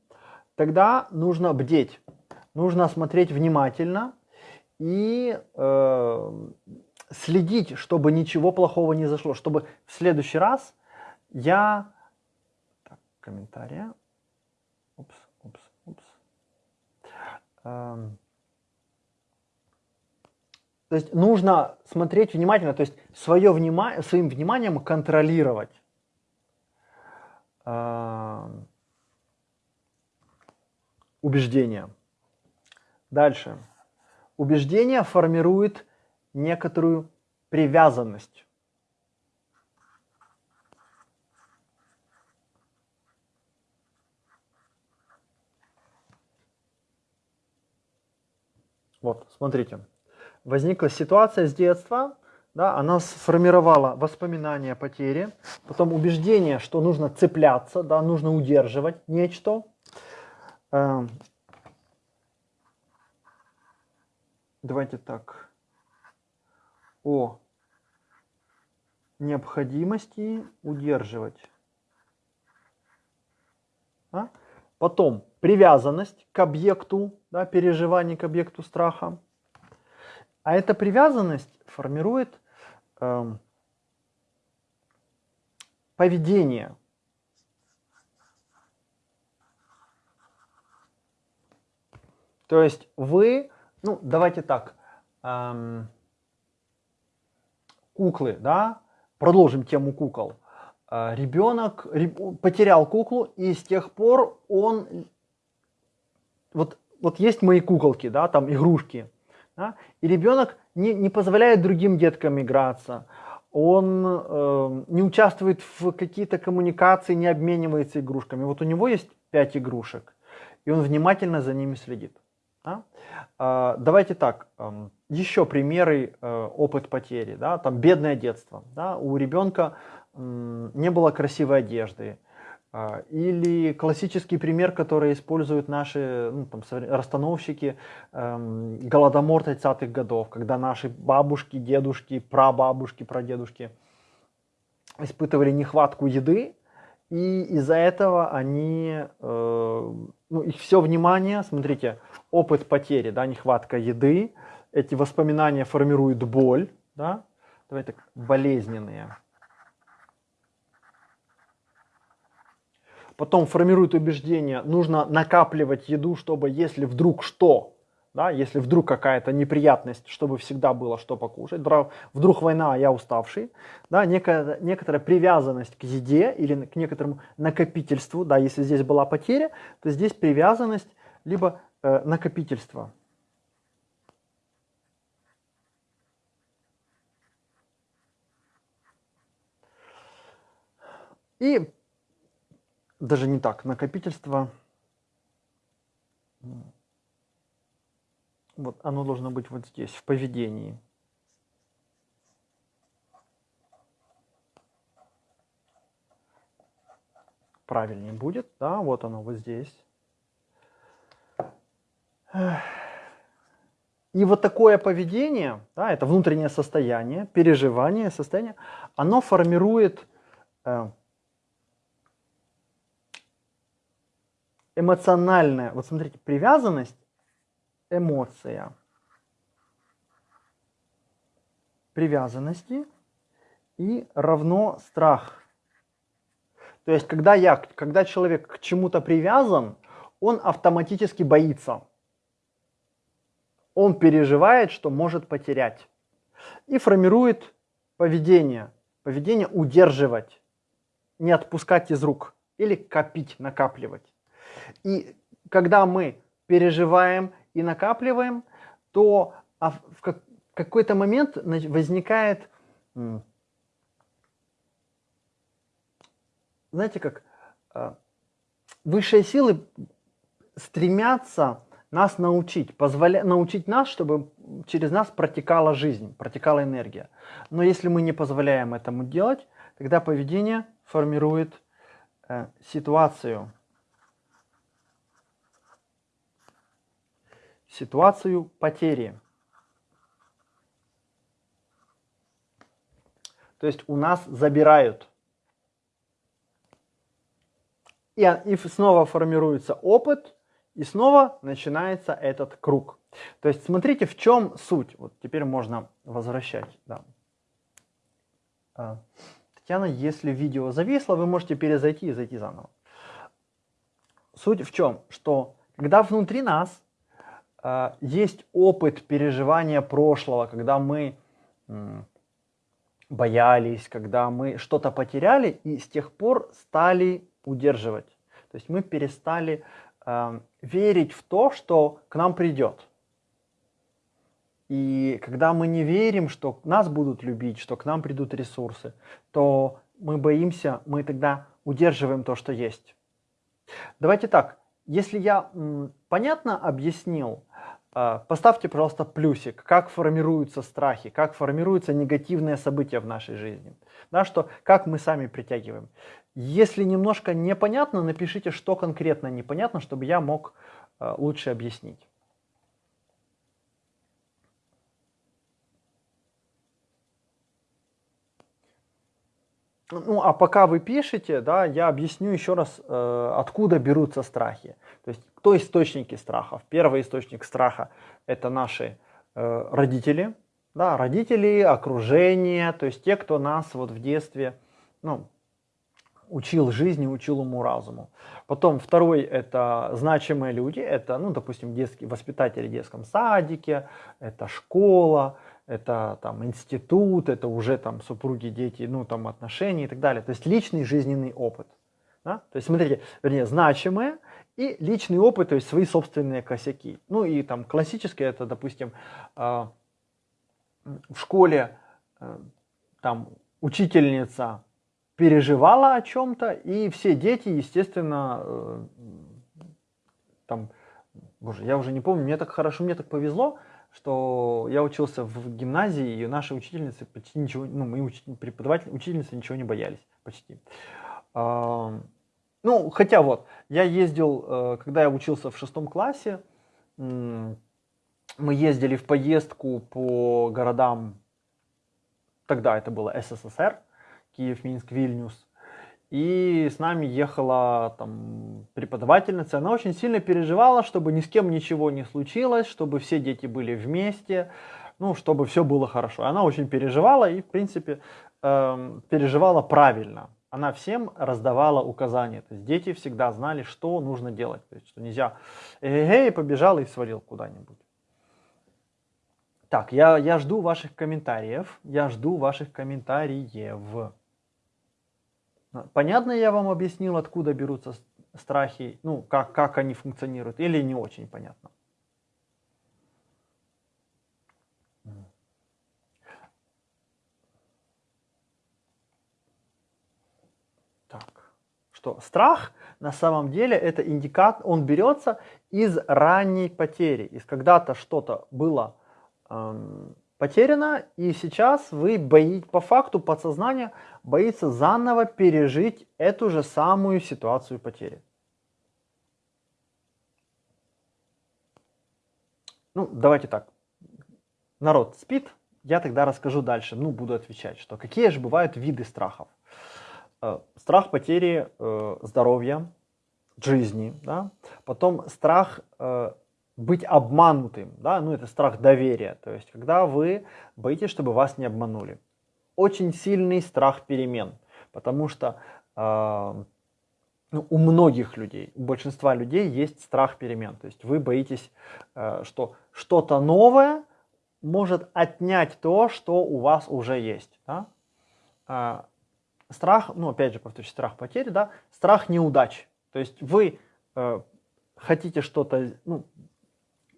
Speaker 1: тогда нужно бдеть, нужно смотреть внимательно и э, следить, чтобы ничего плохого не зашло, чтобы в следующий раз я... Так, комментария. Упс, упс, упс. Эм... То есть нужно смотреть внимательно, то есть свое внима... своим вниманием контролировать. Эм... Убеждение. Дальше. Убеждение формирует некоторую привязанность. Вот, смотрите. Возникла ситуация с детства, да, она сформировала воспоминания о потере, потом убеждение, что нужно цепляться, да, нужно удерживать нечто. Эм, давайте так о необходимости удерживать. А? Потом привязанность к объекту, да, переживание к объекту страха. А эта привязанность формирует э, поведение. То есть вы, ну давайте так, эм, куклы, да, продолжим тему кукол. А, ребенок потерял куклу, и с тех пор он, вот, вот есть мои куколки, да, там игрушки, да, и ребенок не, не позволяет другим деткам играться, он э, не участвует в какие-то коммуникации, не обменивается игрушками. Вот у него есть пять игрушек, и он внимательно за ними следит. Да? А, давайте так, еще примеры э, опыт потери. Да? Там бедное детство. Да? У ребенка не было красивой одежды. А, или классический пример, который используют наши ну, там, расстановщики, эм, голодомор 30-х годов, когда наши бабушки, дедушки, прабабушки, прадедушки испытывали нехватку еды, и из-за этого они, э, ну, их все внимание, смотрите, опыт потери, да, нехватка еды, эти воспоминания формируют боль, да, давайте так, болезненные. Потом формируют убеждение, нужно накапливать еду, чтобы если вдруг что, да, если вдруг какая-то неприятность, чтобы всегда было что покушать, вдруг война, а я уставший, да, некая, некоторая привязанность к еде или к некоторому накопительству, да, если здесь была потеря, то здесь привязанность либо э, накопительство. И даже не так, накопительство вот оно должно быть вот здесь, в поведении. Правильнее будет, да, вот оно вот здесь. И вот такое поведение, да, это внутреннее состояние, переживание, состояние, оно формирует э, эмоциональная, вот смотрите, привязанность эмоция привязанности и равно страх. То есть, когда, я, когда человек к чему-то привязан, он автоматически боится. Он переживает, что может потерять. И формирует поведение. Поведение удерживать, не отпускать из рук или копить, накапливать. И когда мы переживаем и накапливаем, то а в какой-то момент возникает, знаете как, а, высшие силы стремятся нас научить, позволя... научить нас, чтобы через нас протекала жизнь, протекала энергия. Но если мы не позволяем этому делать, тогда поведение формирует э, ситуацию, ситуацию потери. То есть у нас забирают. И, и снова формируется опыт, и снова начинается этот круг. То есть смотрите, в чем суть. Вот теперь можно возвращать. Да. А, Татьяна, если видео зависло, вы можете перезайти и зайти заново. Суть в чем? Что когда внутри нас а, есть опыт переживания прошлого, когда мы боялись, когда мы что-то потеряли и с тех пор стали удерживать. То есть мы перестали э, верить в то, что к нам придет. И когда мы не верим, что нас будут любить, что к нам придут ресурсы, то мы боимся, мы тогда удерживаем то, что есть. Давайте так, если я понятно объяснил, а, поставьте, пожалуйста, плюсик, как формируются страхи, как формируются негативные события в нашей жизни, да, что, как мы сами притягиваем. Если немножко непонятно, напишите, что конкретно непонятно, чтобы я мог а, лучше объяснить. Ну, а пока вы пишете, да, я объясню еще раз, э, откуда берутся страхи. То есть, кто источники страхов? Первый источник страха – это наши э, родители, да, родители, окружение, то есть те, кто нас вот в детстве, ну, учил жизни, учил уму-разуму. Потом второй – это значимые люди, это, ну, допустим, детские воспитатели в детском садике, это школа, это там институт, это уже там супруги, дети, ну там отношения и так далее. То есть личный жизненный опыт. Да? То есть смотрите, вернее, значимое и личный опыт, то есть свои собственные косяки. Ну и там классическое это, допустим, э, в школе э, там учительница переживала о чем-то, и все дети, естественно, э, там боже, я уже не помню, мне так хорошо, мне так повезло, что я учился в гимназии, и наши учительницы почти ничего, ну, мои учитель, преподаватели, учительницы ничего не боялись, почти. Ну, хотя вот, я ездил, э, когда я учился в шестом классе, мы ездили в поездку по городам, тогда это было СССР, Киев, Минск, Вильнюс, и с нами ехала там преподавательница, она очень сильно переживала, чтобы ни с кем ничего не случилось, чтобы все дети были вместе, ну, чтобы все было хорошо. Она очень переживала и, в принципе, э, переживала правильно. Она всем раздавала указания. То есть дети всегда знали, что нужно делать. То есть, что нельзя, эй, побежал и свалил куда-нибудь. Так, я, я жду ваших комментариев. Я жду ваших комментариев. Понятно я вам объяснил, откуда берутся страхи, ну, как, как они функционируют, или не очень понятно? Так, что страх на самом деле это индикат, он берется из ранней потери, из когда-то что-то было эм, потеряно, и сейчас вы боитесь, по факту подсознание боится заново пережить эту же самую ситуацию потери. Ну, давайте так. Народ спит, я тогда расскажу дальше, ну, буду отвечать, что какие же бывают виды страхов. Э, страх потери э, здоровья, жизни, да? потом страх э, быть обманутым, да, ну это страх доверия, то есть когда вы боитесь, чтобы вас не обманули. Очень сильный страх перемен, потому что э, ну, у многих людей, у большинства людей есть страх перемен, то есть вы боитесь, э, что что-то новое может отнять то, что у вас уже есть. Да? Э, страх, ну опять же повторюсь, страх потери, да, страх неудач, то есть вы э, хотите что-то, ну,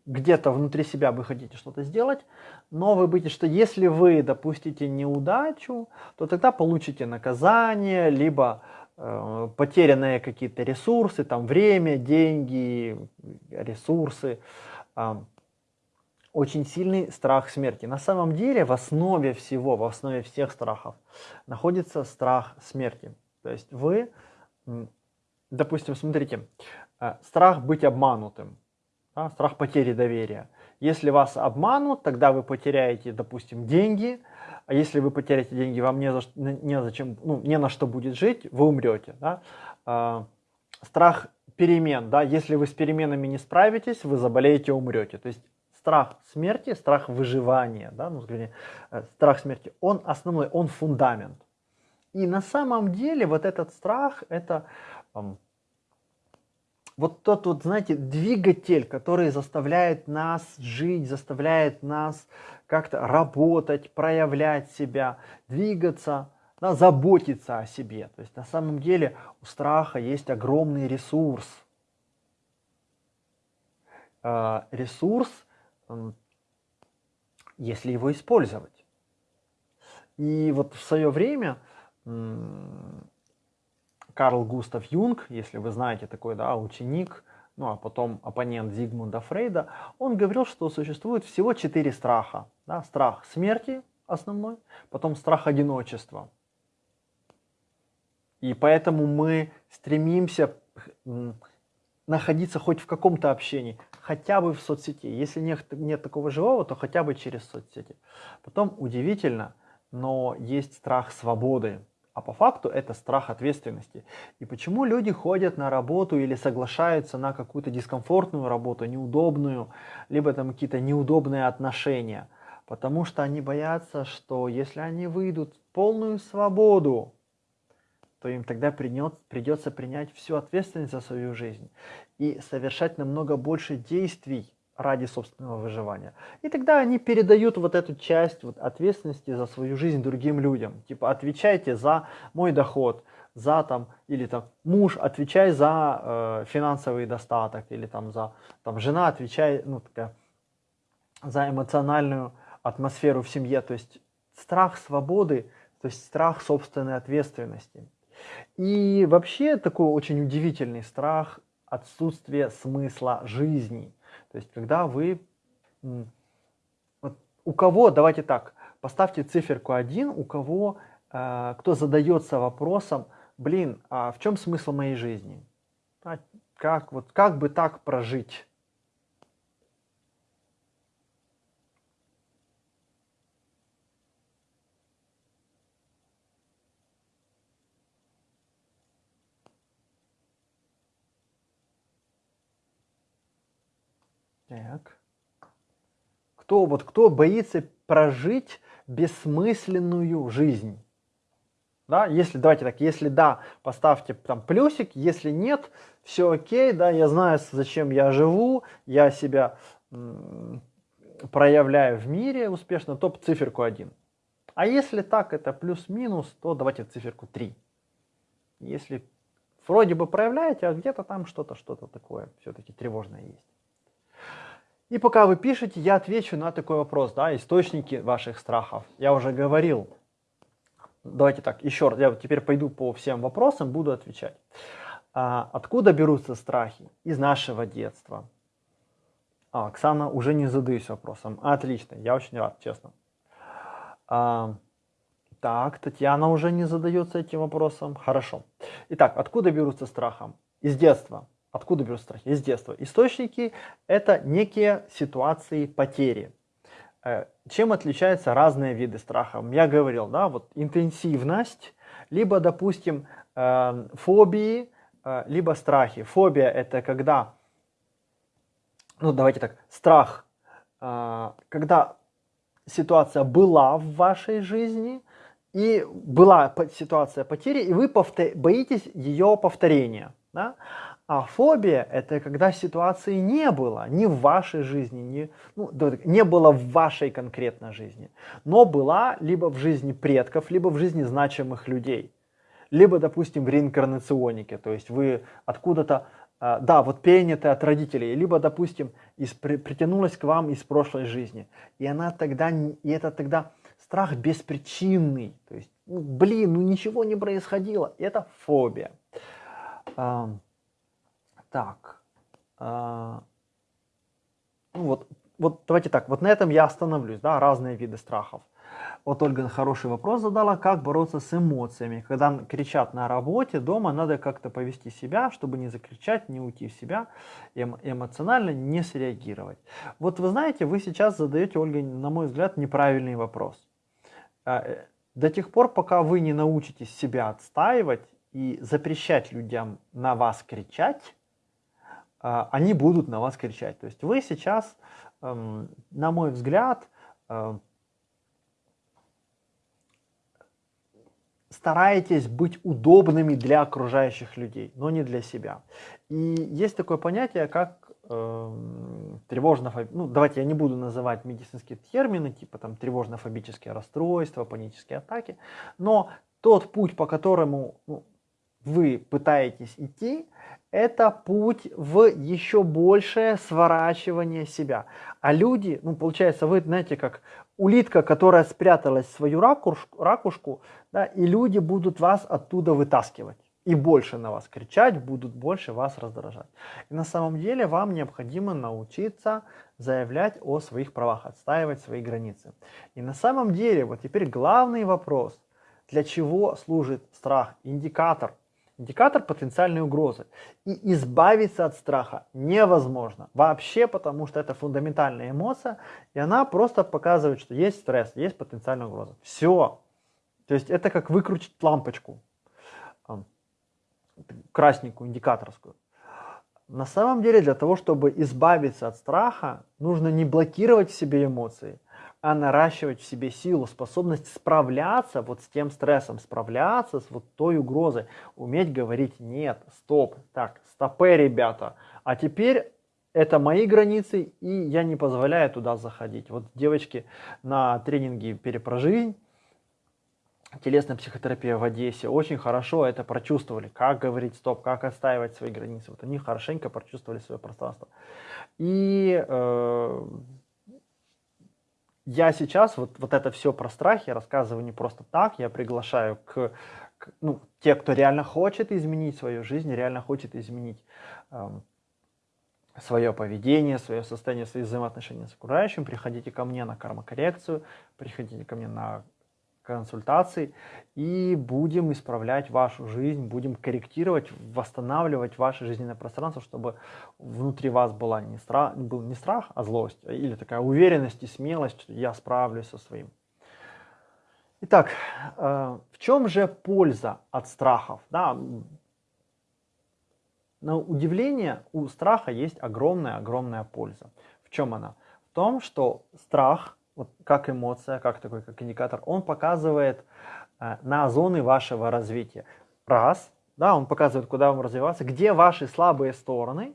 Speaker 1: где-то внутри себя вы хотите что-то сделать, но вы боитесь, что если вы допустите неудачу, то тогда получите наказание, либо э, потерянные какие-то ресурсы, там время, деньги, ресурсы. Э, очень сильный страх смерти. На самом деле в основе всего, в основе всех страхов находится страх смерти. То есть вы, допустим, смотрите, э, страх быть обманутым да, страх потери доверия. Если вас обманут, тогда вы потеряете, допустим, деньги, а если вы потеряете деньги, вам не, за, не, зачем, ну, не на что будет жить, вы умрете. Да? А, страх перемен, да, если вы с переменами не справитесь, вы заболеете, умрете. То есть страх смерти, страх выживания, да, ну, скажем, э, страх смерти, он основной, он фундамент. И на самом деле вот этот страх, это вот тот вот, знаете, двигатель, который заставляет нас жить, заставляет нас как-то работать, проявлять себя, двигаться, да, заботиться о себе. То есть на самом деле у страха есть огромный ресурс. Э, ресурс, если его использовать. И вот в свое время Карл Густав Юнг, если вы знаете такой да, ученик, ну а потом оппонент Зигмунда Фрейда, он говорил, что существует всего четыре страха. Да? Страх смерти основной, потом страх одиночества. И поэтому мы стремимся находиться хоть в каком-то общении, хотя бы в соцсети. Если нет, нет такого живого, то хотя бы через соцсети. Потом удивительно, но есть страх свободы. А по факту это страх ответственности. И почему люди ходят на работу или соглашаются на какую-то дискомфортную работу, неудобную, либо там какие-то неудобные отношения? Потому что они боятся, что если они выйдут в полную свободу, то им тогда придется принять всю ответственность за свою жизнь и совершать намного больше действий, ради собственного выживания. И тогда они передают вот эту часть вот, ответственности за свою жизнь другим людям. Типа отвечайте за мой доход, за там, или там муж отвечай за э, финансовый достаток, или там за там жена отвечай, ну такая, за эмоциональную атмосферу в семье. То есть страх свободы, то есть страх собственной ответственности. И вообще такой очень удивительный страх отсутствия смысла жизни – То есть, когда вы... Вот у кого, давайте так, поставьте циферку 1, у кого, э, кто задается вопросом, блин, а в чем смысл моей жизни? А как, вот, как бы так прожить? Так. Кто, вот, кто боится прожить бессмысленную жизнь? Да, если, давайте так, если да, поставьте там плюсик, если нет, все окей, да, я знаю, зачем я живу, я себя проявляю в мире успешно, то циферку 1. А если так, это плюс-минус, то давайте циферку 3. Если вроде бы проявляете, а где-то там что-то, что-то такое все-таки тревожное есть. И пока вы пишете, я отвечу на такой вопрос, да, источники ваших страхов. Я уже говорил. Давайте так, еще раз, я теперь пойду по всем вопросам, буду отвечать. А, откуда берутся страхи? Из нашего детства. А, Оксана, уже не задаюсь вопросом. Отлично, я очень рад, честно. А, так, Татьяна уже не задается этим вопросом. Хорошо. Итак, откуда берутся страхом? Из детства. Откуда берут страхи? Из детства. Источники – это некие ситуации потери. Э, чем отличаются разные виды страха? Я говорил, да, вот интенсивность, либо, допустим, э, фобии, э, либо страхи. Фобия – это когда, ну давайте так, страх, когда ситуация была в вашей жизни, и была ситуация потери, и вы боитесь ее повторения. Да? А фобия – это когда ситуации не было ни в вашей жизни, ни, ну, не было в вашей конкретной жизни, но была либо в жизни предков, либо в жизни значимых людей. Либо, допустим, в реинкарнационике, то есть вы откуда-то, а, да, вот перенятые от родителей, либо, допустим, из, при, притянулась к вам из прошлой жизни. И она тогда, и это тогда страх беспричинный, то есть, ну, блин, ну ничего не происходило, это фобия. Так. А, ну вот, вот давайте так, вот на этом я остановлюсь, да, разные виды страхов. Вот Ольга хороший вопрос задала, как бороться с эмоциями. Когда кричат на работе, дома надо как-то повести себя, чтобы не закричать, не уйти в себя, эмо эмоционально не среагировать. Вот вы знаете, вы сейчас задаете, Ольга, на мой взгляд, неправильный вопрос. А, э, до тех пор, пока вы не научитесь себя отстаивать и запрещать людям на вас кричать, они будут на вас кричать. То есть вы сейчас, эм, на мой взгляд, э, стараетесь быть удобными для окружающих людей, но не для себя. И есть такое понятие, как э, тревожно ну давайте я не буду называть медицинские термины, типа там тревожно-фобические расстройства, панические атаки, но тот путь, по которому ну, вы пытаетесь идти, это путь в еще большее сворачивание себя. А люди, ну получается, вы знаете, как улитка, которая спряталась в свою ракушку, ракушку да, и люди будут вас оттуда вытаскивать. И больше на вас кричать, будут больше вас раздражать. И на самом деле вам необходимо научиться заявлять о своих правах, отстаивать свои границы. И на самом деле, вот теперь главный вопрос, для чего служит страх, индикатор – Индикатор потенциальной угрозы. И избавиться от страха невозможно. Вообще, потому что это фундаментальная эмоция, и она просто показывает, что есть стресс, есть потенциальная угроза. Все. То есть это как выкрутить лампочку, красненькую, индикаторскую. На самом деле, для того, чтобы избавиться от страха, нужно не блокировать в себе эмоции, а наращивать в себе силу, способность справляться вот с тем стрессом, справляться с вот той угрозой, уметь говорить нет, стоп, так, стопы, ребята, а теперь это мои границы, и я не позволяю туда заходить. Вот девочки на тренинге «Перепрожизнь», телесная психотерапия в Одессе, очень хорошо это прочувствовали, как говорить стоп, как отстаивать свои границы. Вот они хорошенько прочувствовали свое пространство. И э, я сейчас вот, вот это все про страх я рассказываю не просто так, я приглашаю к, к ну, те, кто реально хочет изменить свою жизнь, реально хочет изменить э, свое поведение, свое состояние, свои взаимоотношения с окружающим, приходите ко мне на кармокоррекцию, приходите ко мне на консультации и будем исправлять вашу жизнь, будем корректировать, восстанавливать ваше жизненное пространство, чтобы внутри вас была не страх, был не страх, а злость, или такая уверенность и смелость, что я справлюсь со своим. Итак, э, в чем же польза от страхов? Да, на удивление у страха есть огромная-огромная польза. В чем она? В том, что страх, вот как эмоция, как такой, как индикатор, он показывает э, на зоны вашего развития. Раз, да, он показывает, куда вам развиваться, где ваши слабые стороны.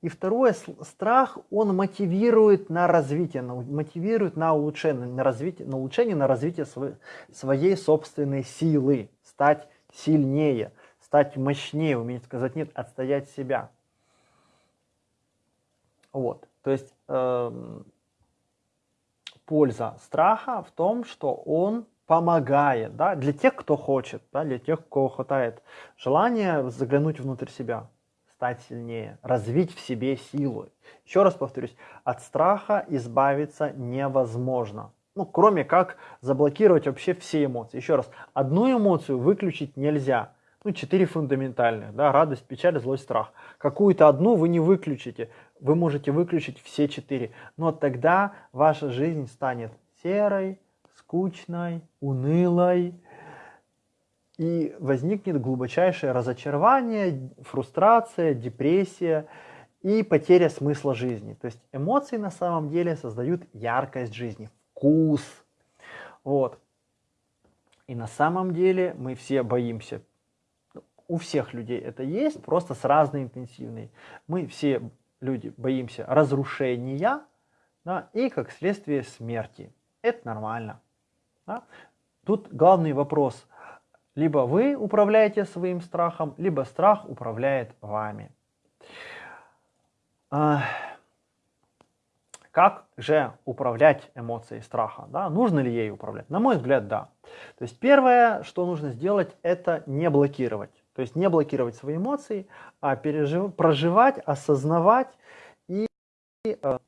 Speaker 1: И второе, страх, он мотивирует на развитие, мотивирует на улучшение, на развитие, на улучшение, на развитие своей, своей собственной силы, стать сильнее стать мощнее, уметь сказать нет, отстоять себя. Вот, то есть э, польза страха в том, что он помогает, да, для тех, кто хочет, да, для тех, кого хватает желания заглянуть внутрь себя, стать сильнее, развить в себе силу. Еще раз повторюсь, от страха избавиться невозможно. Ну, кроме как заблокировать вообще все эмоции. Еще раз, одну эмоцию выключить нельзя ну, четыре фундаментальных, да, радость, печаль, злость, страх. Какую-то одну вы не выключите, вы можете выключить все четыре, но тогда ваша жизнь станет серой, скучной, унылой, и возникнет глубочайшее разочарование, фрустрация, депрессия и потеря смысла жизни. То есть эмоции на самом деле создают яркость жизни, вкус. Вот. И на самом деле мы все боимся у всех людей это есть, просто с разной интенсивной. Мы все люди боимся разрушения да, и, как следствие, смерти. Это нормально. Да? Тут главный вопрос. Либо вы управляете своим страхом, либо страх управляет вами. А, как же управлять эмоцией страха? Да? Нужно ли ей управлять? На мой взгляд, да. То есть первое, что нужно сделать, это не блокировать. То есть не блокировать свои эмоции, а пережив... проживать, осознавать и э,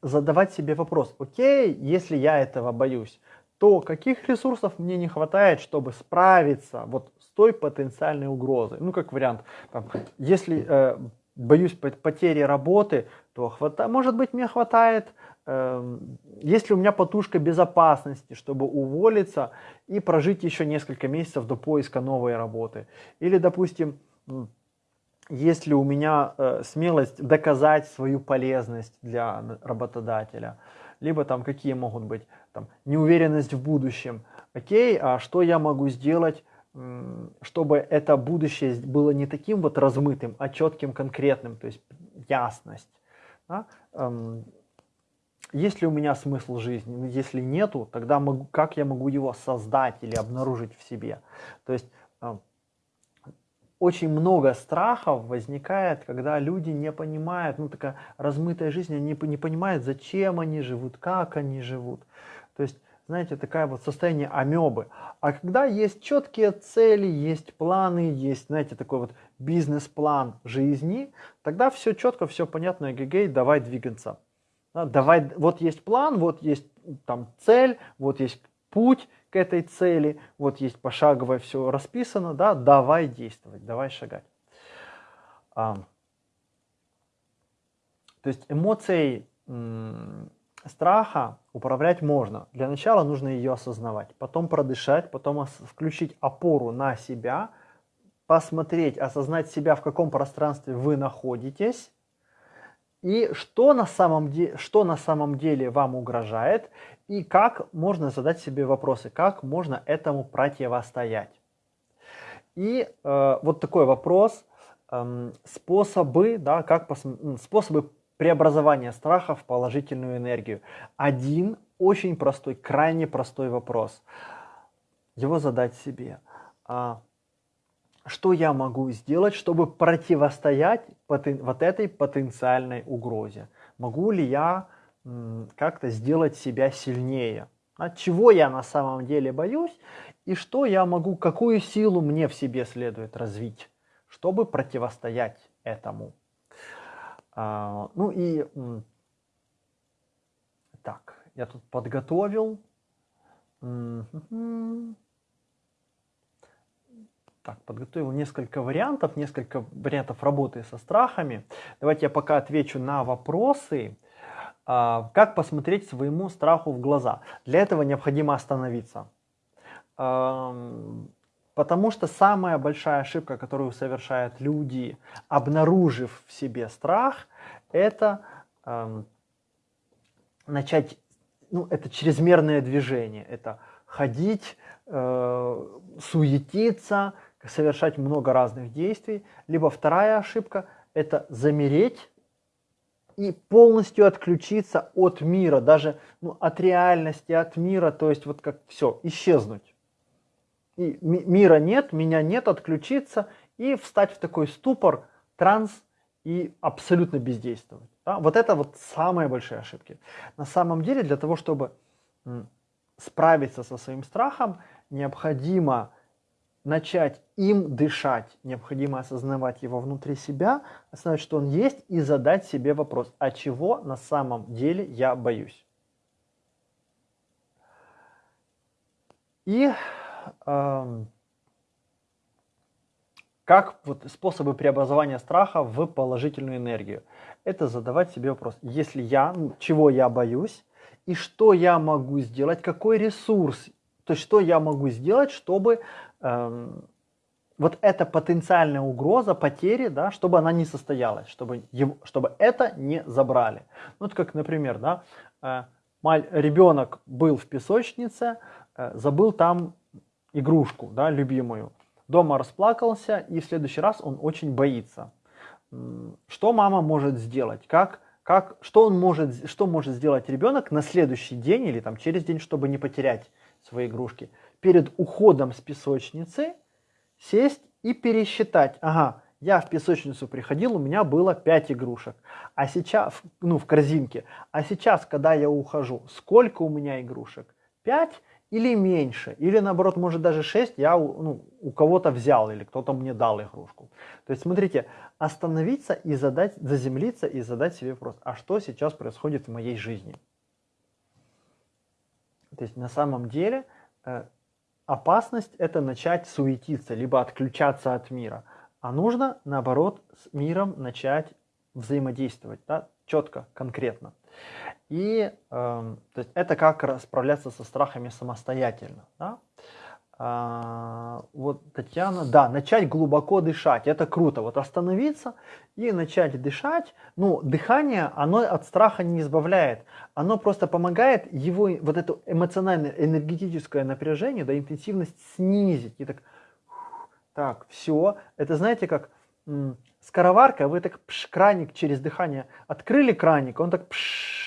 Speaker 1: задавать себе вопрос, окей, если я этого боюсь, то каких ресурсов мне не хватает, чтобы справиться вот с той потенциальной угрозой? Ну, как вариант, там, если э, боюсь потери работы, то хвата... может быть мне хватает Эм, есть ли у меня подушка безопасности, чтобы уволиться и прожить еще несколько месяцев до поиска новой работы. Или, допустим, есть ли у меня э, смелость доказать свою полезность для работодателя. Либо там какие могут быть там, неуверенность в будущем. Окей, а что я могу сделать, чтобы это будущее было не таким вот размытым, а четким, конкретным, то есть ясность. Да? Есть ли у меня смысл жизни? Ну, если нету, тогда могу, как я могу его создать или обнаружить в себе? То есть э, очень много страхов возникает, когда люди не понимают, ну такая размытая жизнь, они не понимают, зачем они живут, как они живут. То есть, знаете, такое вот состояние амебы. А когда есть четкие цели, есть планы, есть, знаете, такой вот бизнес-план жизни, тогда все четко, все понятно, эгегей, давай двигаться. Да, давай, вот есть план, вот есть там цель, вот есть путь к этой цели, вот есть пошаговое все расписано, да, давай действовать, давай шагать. А, то есть эмоцией страха управлять можно. Для начала нужно ее осознавать, потом продышать, потом включить опору на себя, посмотреть, осознать себя, в каком пространстве вы находитесь, и что на, самом де, что на самом деле вам угрожает, и как можно задать себе вопросы, как можно этому противостоять. И э, вот такой вопрос, э, способы, да, как пос, способы преобразования страха в положительную энергию. Один очень простой, крайне простой вопрос. Его задать себе. А, что я могу сделать, чтобы противостоять вот этой потенциальной угрозе? Могу ли я как-то сделать себя сильнее? От чего я на самом деле боюсь и что я могу, какую силу мне в себе следует развить, чтобы противостоять этому? А, ну и так, я тут подготовил. Так, подготовил несколько вариантов, несколько вариантов работы со страхами. Давайте я пока отвечу на вопросы. А, как посмотреть своему страху в глаза? Для этого необходимо остановиться. Потому что самая большая ошибка, которую совершают люди, обнаружив в себе страх, это начать, ну, это чрезмерное движение, это ходить, э, суетиться, совершать много разных действий. Либо вторая ошибка – это замереть и полностью отключиться от мира, даже ну, от реальности, от мира, то есть вот как все, исчезнуть. И мира нет, меня нет, отключиться и встать в такой ступор, транс и абсолютно бездействовать. Да? Вот это вот самые большие ошибки. На самом деле для того, чтобы справиться со своим страхом, необходимо начать им дышать, необходимо осознавать его внутри себя, осознавать, что он есть, и задать себе вопрос, а чего на самом деле я боюсь. И э, как вот способы преобразования страха в положительную энергию? Это задавать себе вопрос, если я, чего я боюсь, и что я могу сделать, какой ресурс, то есть что я могу сделать, чтобы вот эта потенциальная угроза потери, да, чтобы она не состоялась, чтобы, его, чтобы это не забрали. Ну, вот как, например, да, э, ребенок был в песочнице, э, забыл там игрушку, да, любимую, дома расплакался, и в следующий раз он очень боится. Что мама может сделать? Как, как, что, он может, что может сделать ребенок на следующий день или там, через день, чтобы не потерять свои игрушки? Перед уходом с песочницы сесть и пересчитать. Ага, я в песочницу приходил, у меня было 5 игрушек, а сейчас, ну, в корзинке. А сейчас, когда я ухожу, сколько у меня игрушек? 5 или меньше, или наоборот, может даже 6 я ну, у кого-то взял, или кто-то мне дал игрушку. То есть, смотрите, остановиться и задать, заземлиться и задать себе вопрос, а что сейчас происходит в моей жизни? То есть, на самом деле, э, опасность это начать суетиться, либо отключаться от мира. А нужно, наоборот, с миром начать взаимодействовать, да, четко, конкретно. И э, то есть это как справляться со страхами самостоятельно. Да? А, вот Татьяна, да, начать глубоко дышать, это круто. Вот остановиться и начать дышать. Ну, дыхание, оно от страха не избавляет. Оно просто помогает его, вот это эмоциональное, энергетическое напряжение, да, интенсивность снизить. И так, так, все. Это знаете, как скороварка, вы так пш, краник через дыхание открыли краник, он так пш,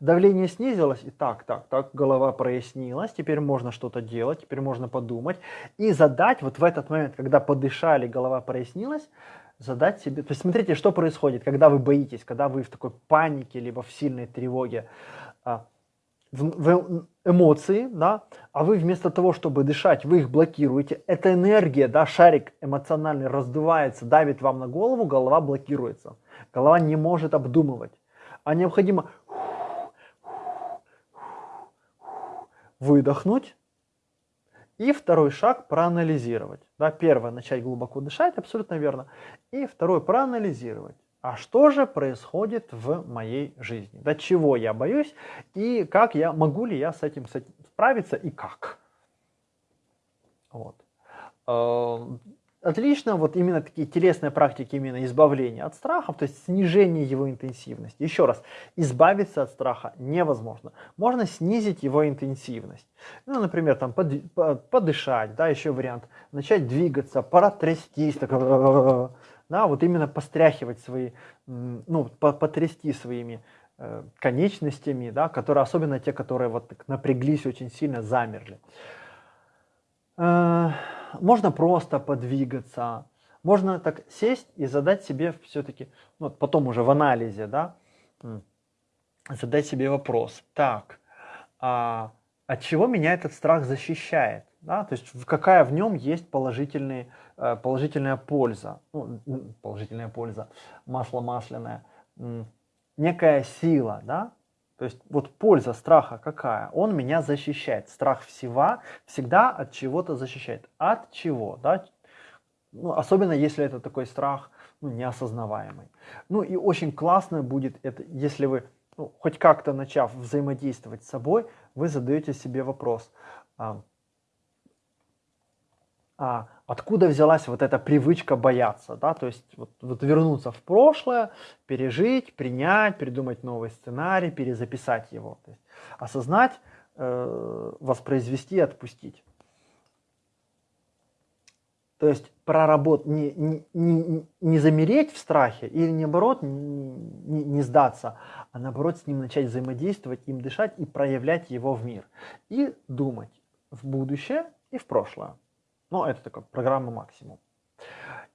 Speaker 1: давление снизилось, и так, так, так, голова прояснилась, теперь можно что-то делать, теперь можно подумать и задать вот в этот момент, когда подышали, голова прояснилась, задать себе, то есть смотрите, что происходит, когда вы боитесь, когда вы в такой панике, либо в сильной тревоге, а, в, эмоции, да, а вы вместо того, чтобы дышать, вы их блокируете. Эта энергия, да, шарик эмоциональный раздувается, давит вам на голову, голова блокируется. Голова не может обдумывать. А необходимо выдохнуть и второй шаг проанализировать. Да, первое, начать глубоко дышать, абсолютно верно. И второй, проанализировать а что же происходит в моей жизни, до чего я боюсь и как я, могу ли я с этим, с этим справиться и как. Вот. Э, отлично, вот именно такие телесные практики, именно избавления от страхов, то есть снижение его интенсивности. Еще раз, избавиться от страха невозможно. Можно снизить его интенсивность. Ну, например, там под, подышать, да, еще вариант, начать двигаться, пора трястись, так, да, вот именно постряхивать свои, ну, потрясти своими э, конечностями, да, которые, особенно те, которые вот так напряглись очень сильно, замерли. Можно просто подвигаться, можно так сесть и задать себе все-таки, ну, потом уже в анализе, да, задать себе вопрос, так, а от чего меня этот страх защищает? Да? То есть какая в нем есть положительные, э, положительная польза, ну, положительная польза, масло масляное, некая сила, да, то есть вот польза страха какая? Он меня защищает. Страх всего, всегда от чего-то защищает. От чего? Да? Ну, особенно если это такой страх ну, неосознаваемый. Ну и очень классно будет это, если вы, ну, хоть как-то начав взаимодействовать с собой, вы задаете себе вопрос, а, а откуда взялась вот эта привычка бояться, да, то есть вот, вот вернуться в прошлое, пережить, принять, придумать новый сценарий, перезаписать его, то есть осознать, э, воспроизвести, отпустить. То есть проработать, не, не, не, не замереть в страхе или наоборот не, не, не сдаться, а наоборот с ним начать взаимодействовать, им дышать и проявлять его в мир. И думать в будущее и в прошлое. Ну, это такая программа максимум.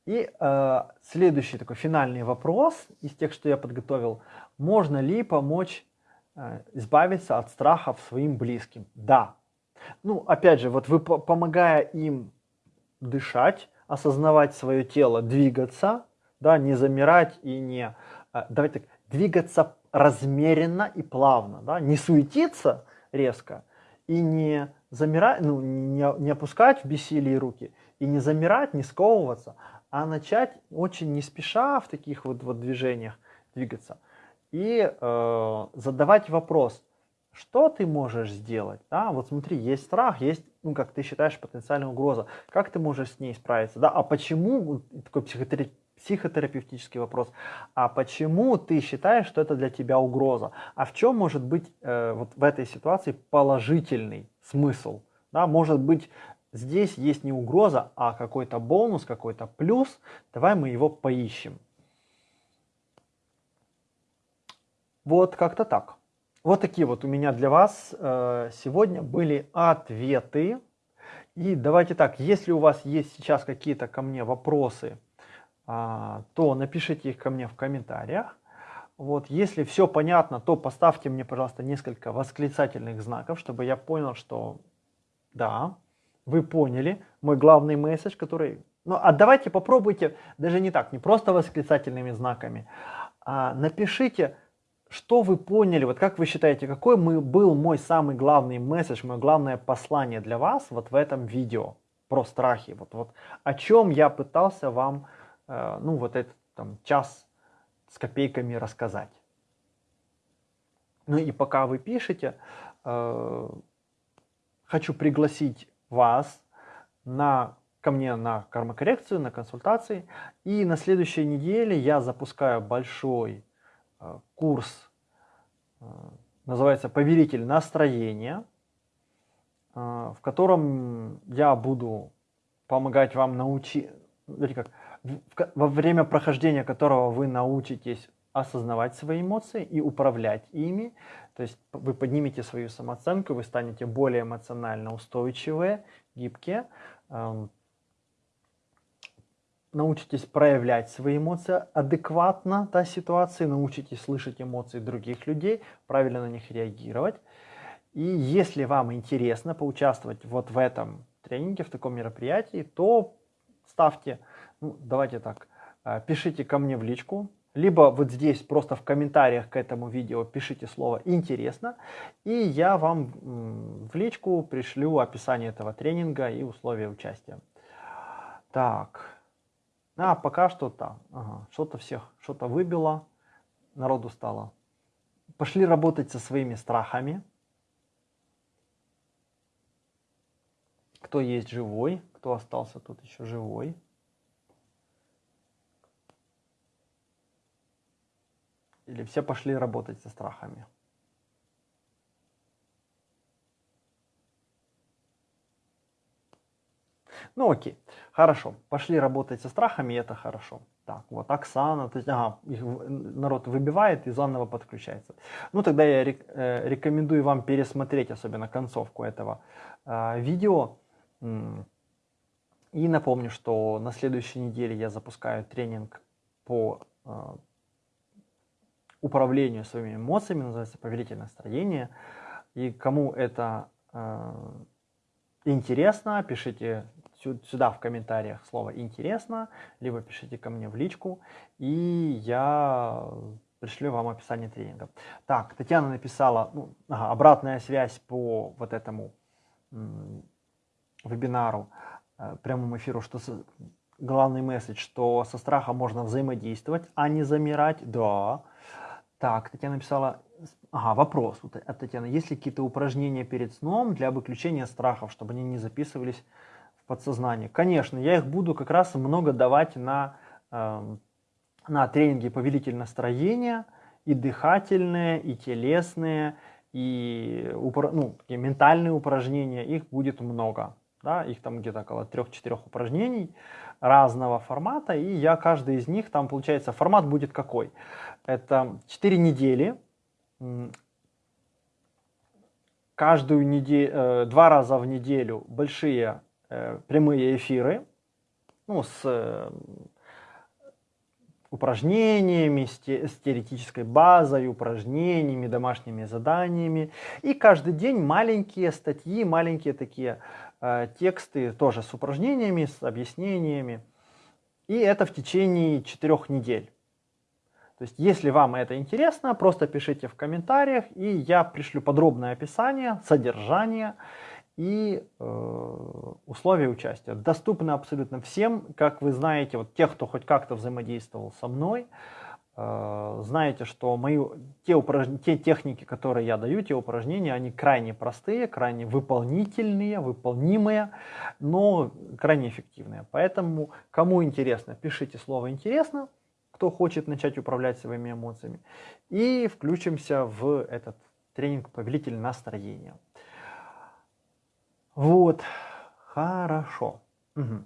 Speaker 1: И э, следующий такой финальный вопрос из тех, что я подготовил. Можно ли помочь э, избавиться от страхов своим близким? Да. Ну, опять же, вот вы помогая им дышать, осознавать свое тело, двигаться, да, не замирать и не... Э, давайте так, двигаться размеренно и плавно, да, не суетиться резко и не замирать, ну, не, не опускать в бессилии руки и не замирать, не сковываться, а начать очень не спеша в таких вот, вот движениях двигаться и э, задавать вопрос, что ты можешь сделать? Да? Вот смотри, есть страх, есть, ну, как ты считаешь, потенциальная угроза. Как ты можешь с ней справиться? Да? А почему, такой психотери психотерапевтический вопрос, а почему ты считаешь, что это для тебя угроза? А в чем может быть э, вот в этой ситуации положительный смысл? Да, может быть, здесь есть не угроза, а какой-то бонус, какой-то плюс. Давай мы его поищем. Вот как-то так. Вот такие вот у меня для вас э, сегодня были ответы. И давайте так, если у вас есть сейчас какие-то ко мне вопросы, а, то напишите их ко мне в комментариях. Вот, если все понятно, то поставьте мне, пожалуйста, несколько восклицательных знаков, чтобы я понял, что да, вы поняли мой главный месседж, который... Ну, а давайте попробуйте, даже не так, не просто восклицательными знаками, а напишите, что вы поняли, вот как вы считаете, какой мы, был мой самый главный месседж, мое главное послание для вас вот в этом видео про страхи, вот, вот о чем я пытался вам Э, ну, вот этот там, час с копейками рассказать. Ну и пока вы пишете, э, хочу пригласить вас на, ко мне на кармокоррекцию, на консультации. И на следующей неделе я запускаю большой э, курс, называется «Повелитель настроения», в котором я буду помогать вам научить, как, во время прохождения которого вы научитесь осознавать свои эмоции и управлять ими. То есть вы поднимете свою самооценку, вы станете более эмоционально устойчивые, гибкие, эм, научитесь проявлять свои эмоции адекватно да, ситуации, научитесь слышать эмоции других людей, правильно на них реагировать. И если вам интересно поучаствовать вот в этом тренинге, в таком мероприятии, то ставьте ну, давайте так, а, пишите ко мне в личку, либо вот здесь просто в комментариях к этому видео пишите слово «интересно», и я вам в личку пришлю описание этого тренинга и условия участия. Так, а пока что там, ага, что-то всех, что-то выбило, народу стало. Пошли работать со своими страхами. Кто есть живой, кто остался тут еще живой. Или все пошли работать со страхами? Ну окей, хорошо, пошли работать со страхами, это хорошо. Так, вот Оксана, то есть, ага, народ выбивает и заново подключается. Ну тогда я э, рекомендую вам пересмотреть особенно концовку этого э, видео. И напомню, что на следующей неделе я запускаю тренинг по э, управлению своими эмоциями, называется повелитель настроения. И кому это э, интересно, пишите сюда в комментариях слово «интересно», либо пишите ко мне в личку, и я пришлю вам описание тренинга. Так, Татьяна написала, ну, обратная связь по вот этому вебинару, э, прямому эфиру, что с, главный месседж, что со страхом можно взаимодействовать, а не замирать. Да. Так, Татьяна написала, ага, вопрос от Татьяны. Есть ли какие-то упражнения перед сном для выключения страхов, чтобы они не записывались в подсознание? Конечно, я их буду как раз много давать на, э, на тренинги повелитель настроения, и дыхательные, и телесные, и ну, ментальные упражнения, их будет много. Да, их там где-то около 3-4 упражнений разного формата, и я каждый из них, там получается формат будет какой? Это 4 недели, каждую неделю, э, два раза в неделю большие э, прямые эфиры, ну, с э, упражнениями, с, те, с теоретической базой, упражнениями, домашними заданиями. И каждый день маленькие статьи, маленькие такие тексты тоже с упражнениями, с объяснениями. И это в течение четырех недель. То есть, если вам это интересно, просто пишите в комментариях, и я пришлю подробное описание, содержание и э, условия участия. Доступны абсолютно всем. Как вы знаете, вот тех, кто хоть как-то взаимодействовал со мной, э, знаете, что мои, те, упраж... те техники, которые я даю, те упражнения, они крайне простые, крайне выполнительные, выполнимые, но крайне эффективные. Поэтому, кому интересно, пишите слово «интересно», кто хочет начать управлять своими эмоциями, и включимся в этот тренинг «Повелитель настроения». Вот, хорошо. Угу.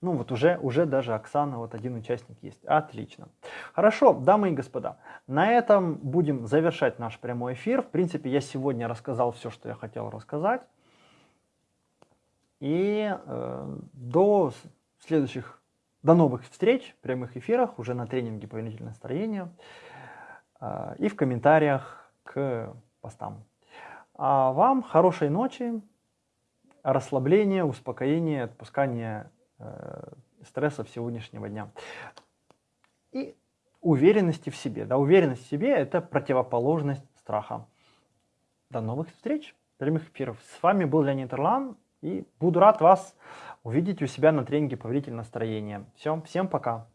Speaker 1: Ну вот уже, уже даже Оксана, вот один участник есть. Отлично. Хорошо, дамы и господа, на этом будем завершать наш прямой эфир. В принципе, я сегодня рассказал все, что я хотел рассказать. И э, до следующих, до новых встреч в прямых эфирах, уже на тренинге повелительное настроение э, и в комментариях к постам. А вам хорошей ночи, расслабление, успокоение, отпускание э, стрессов сегодняшнего дня. И уверенности в себе. Да, уверенность в себе – это противоположность страха. До новых встреч, прямых эфиров. С вами был Леонид Ирлан, и буду рад вас увидеть у себя на тренинге «Повелитель настроения». Все, всем пока.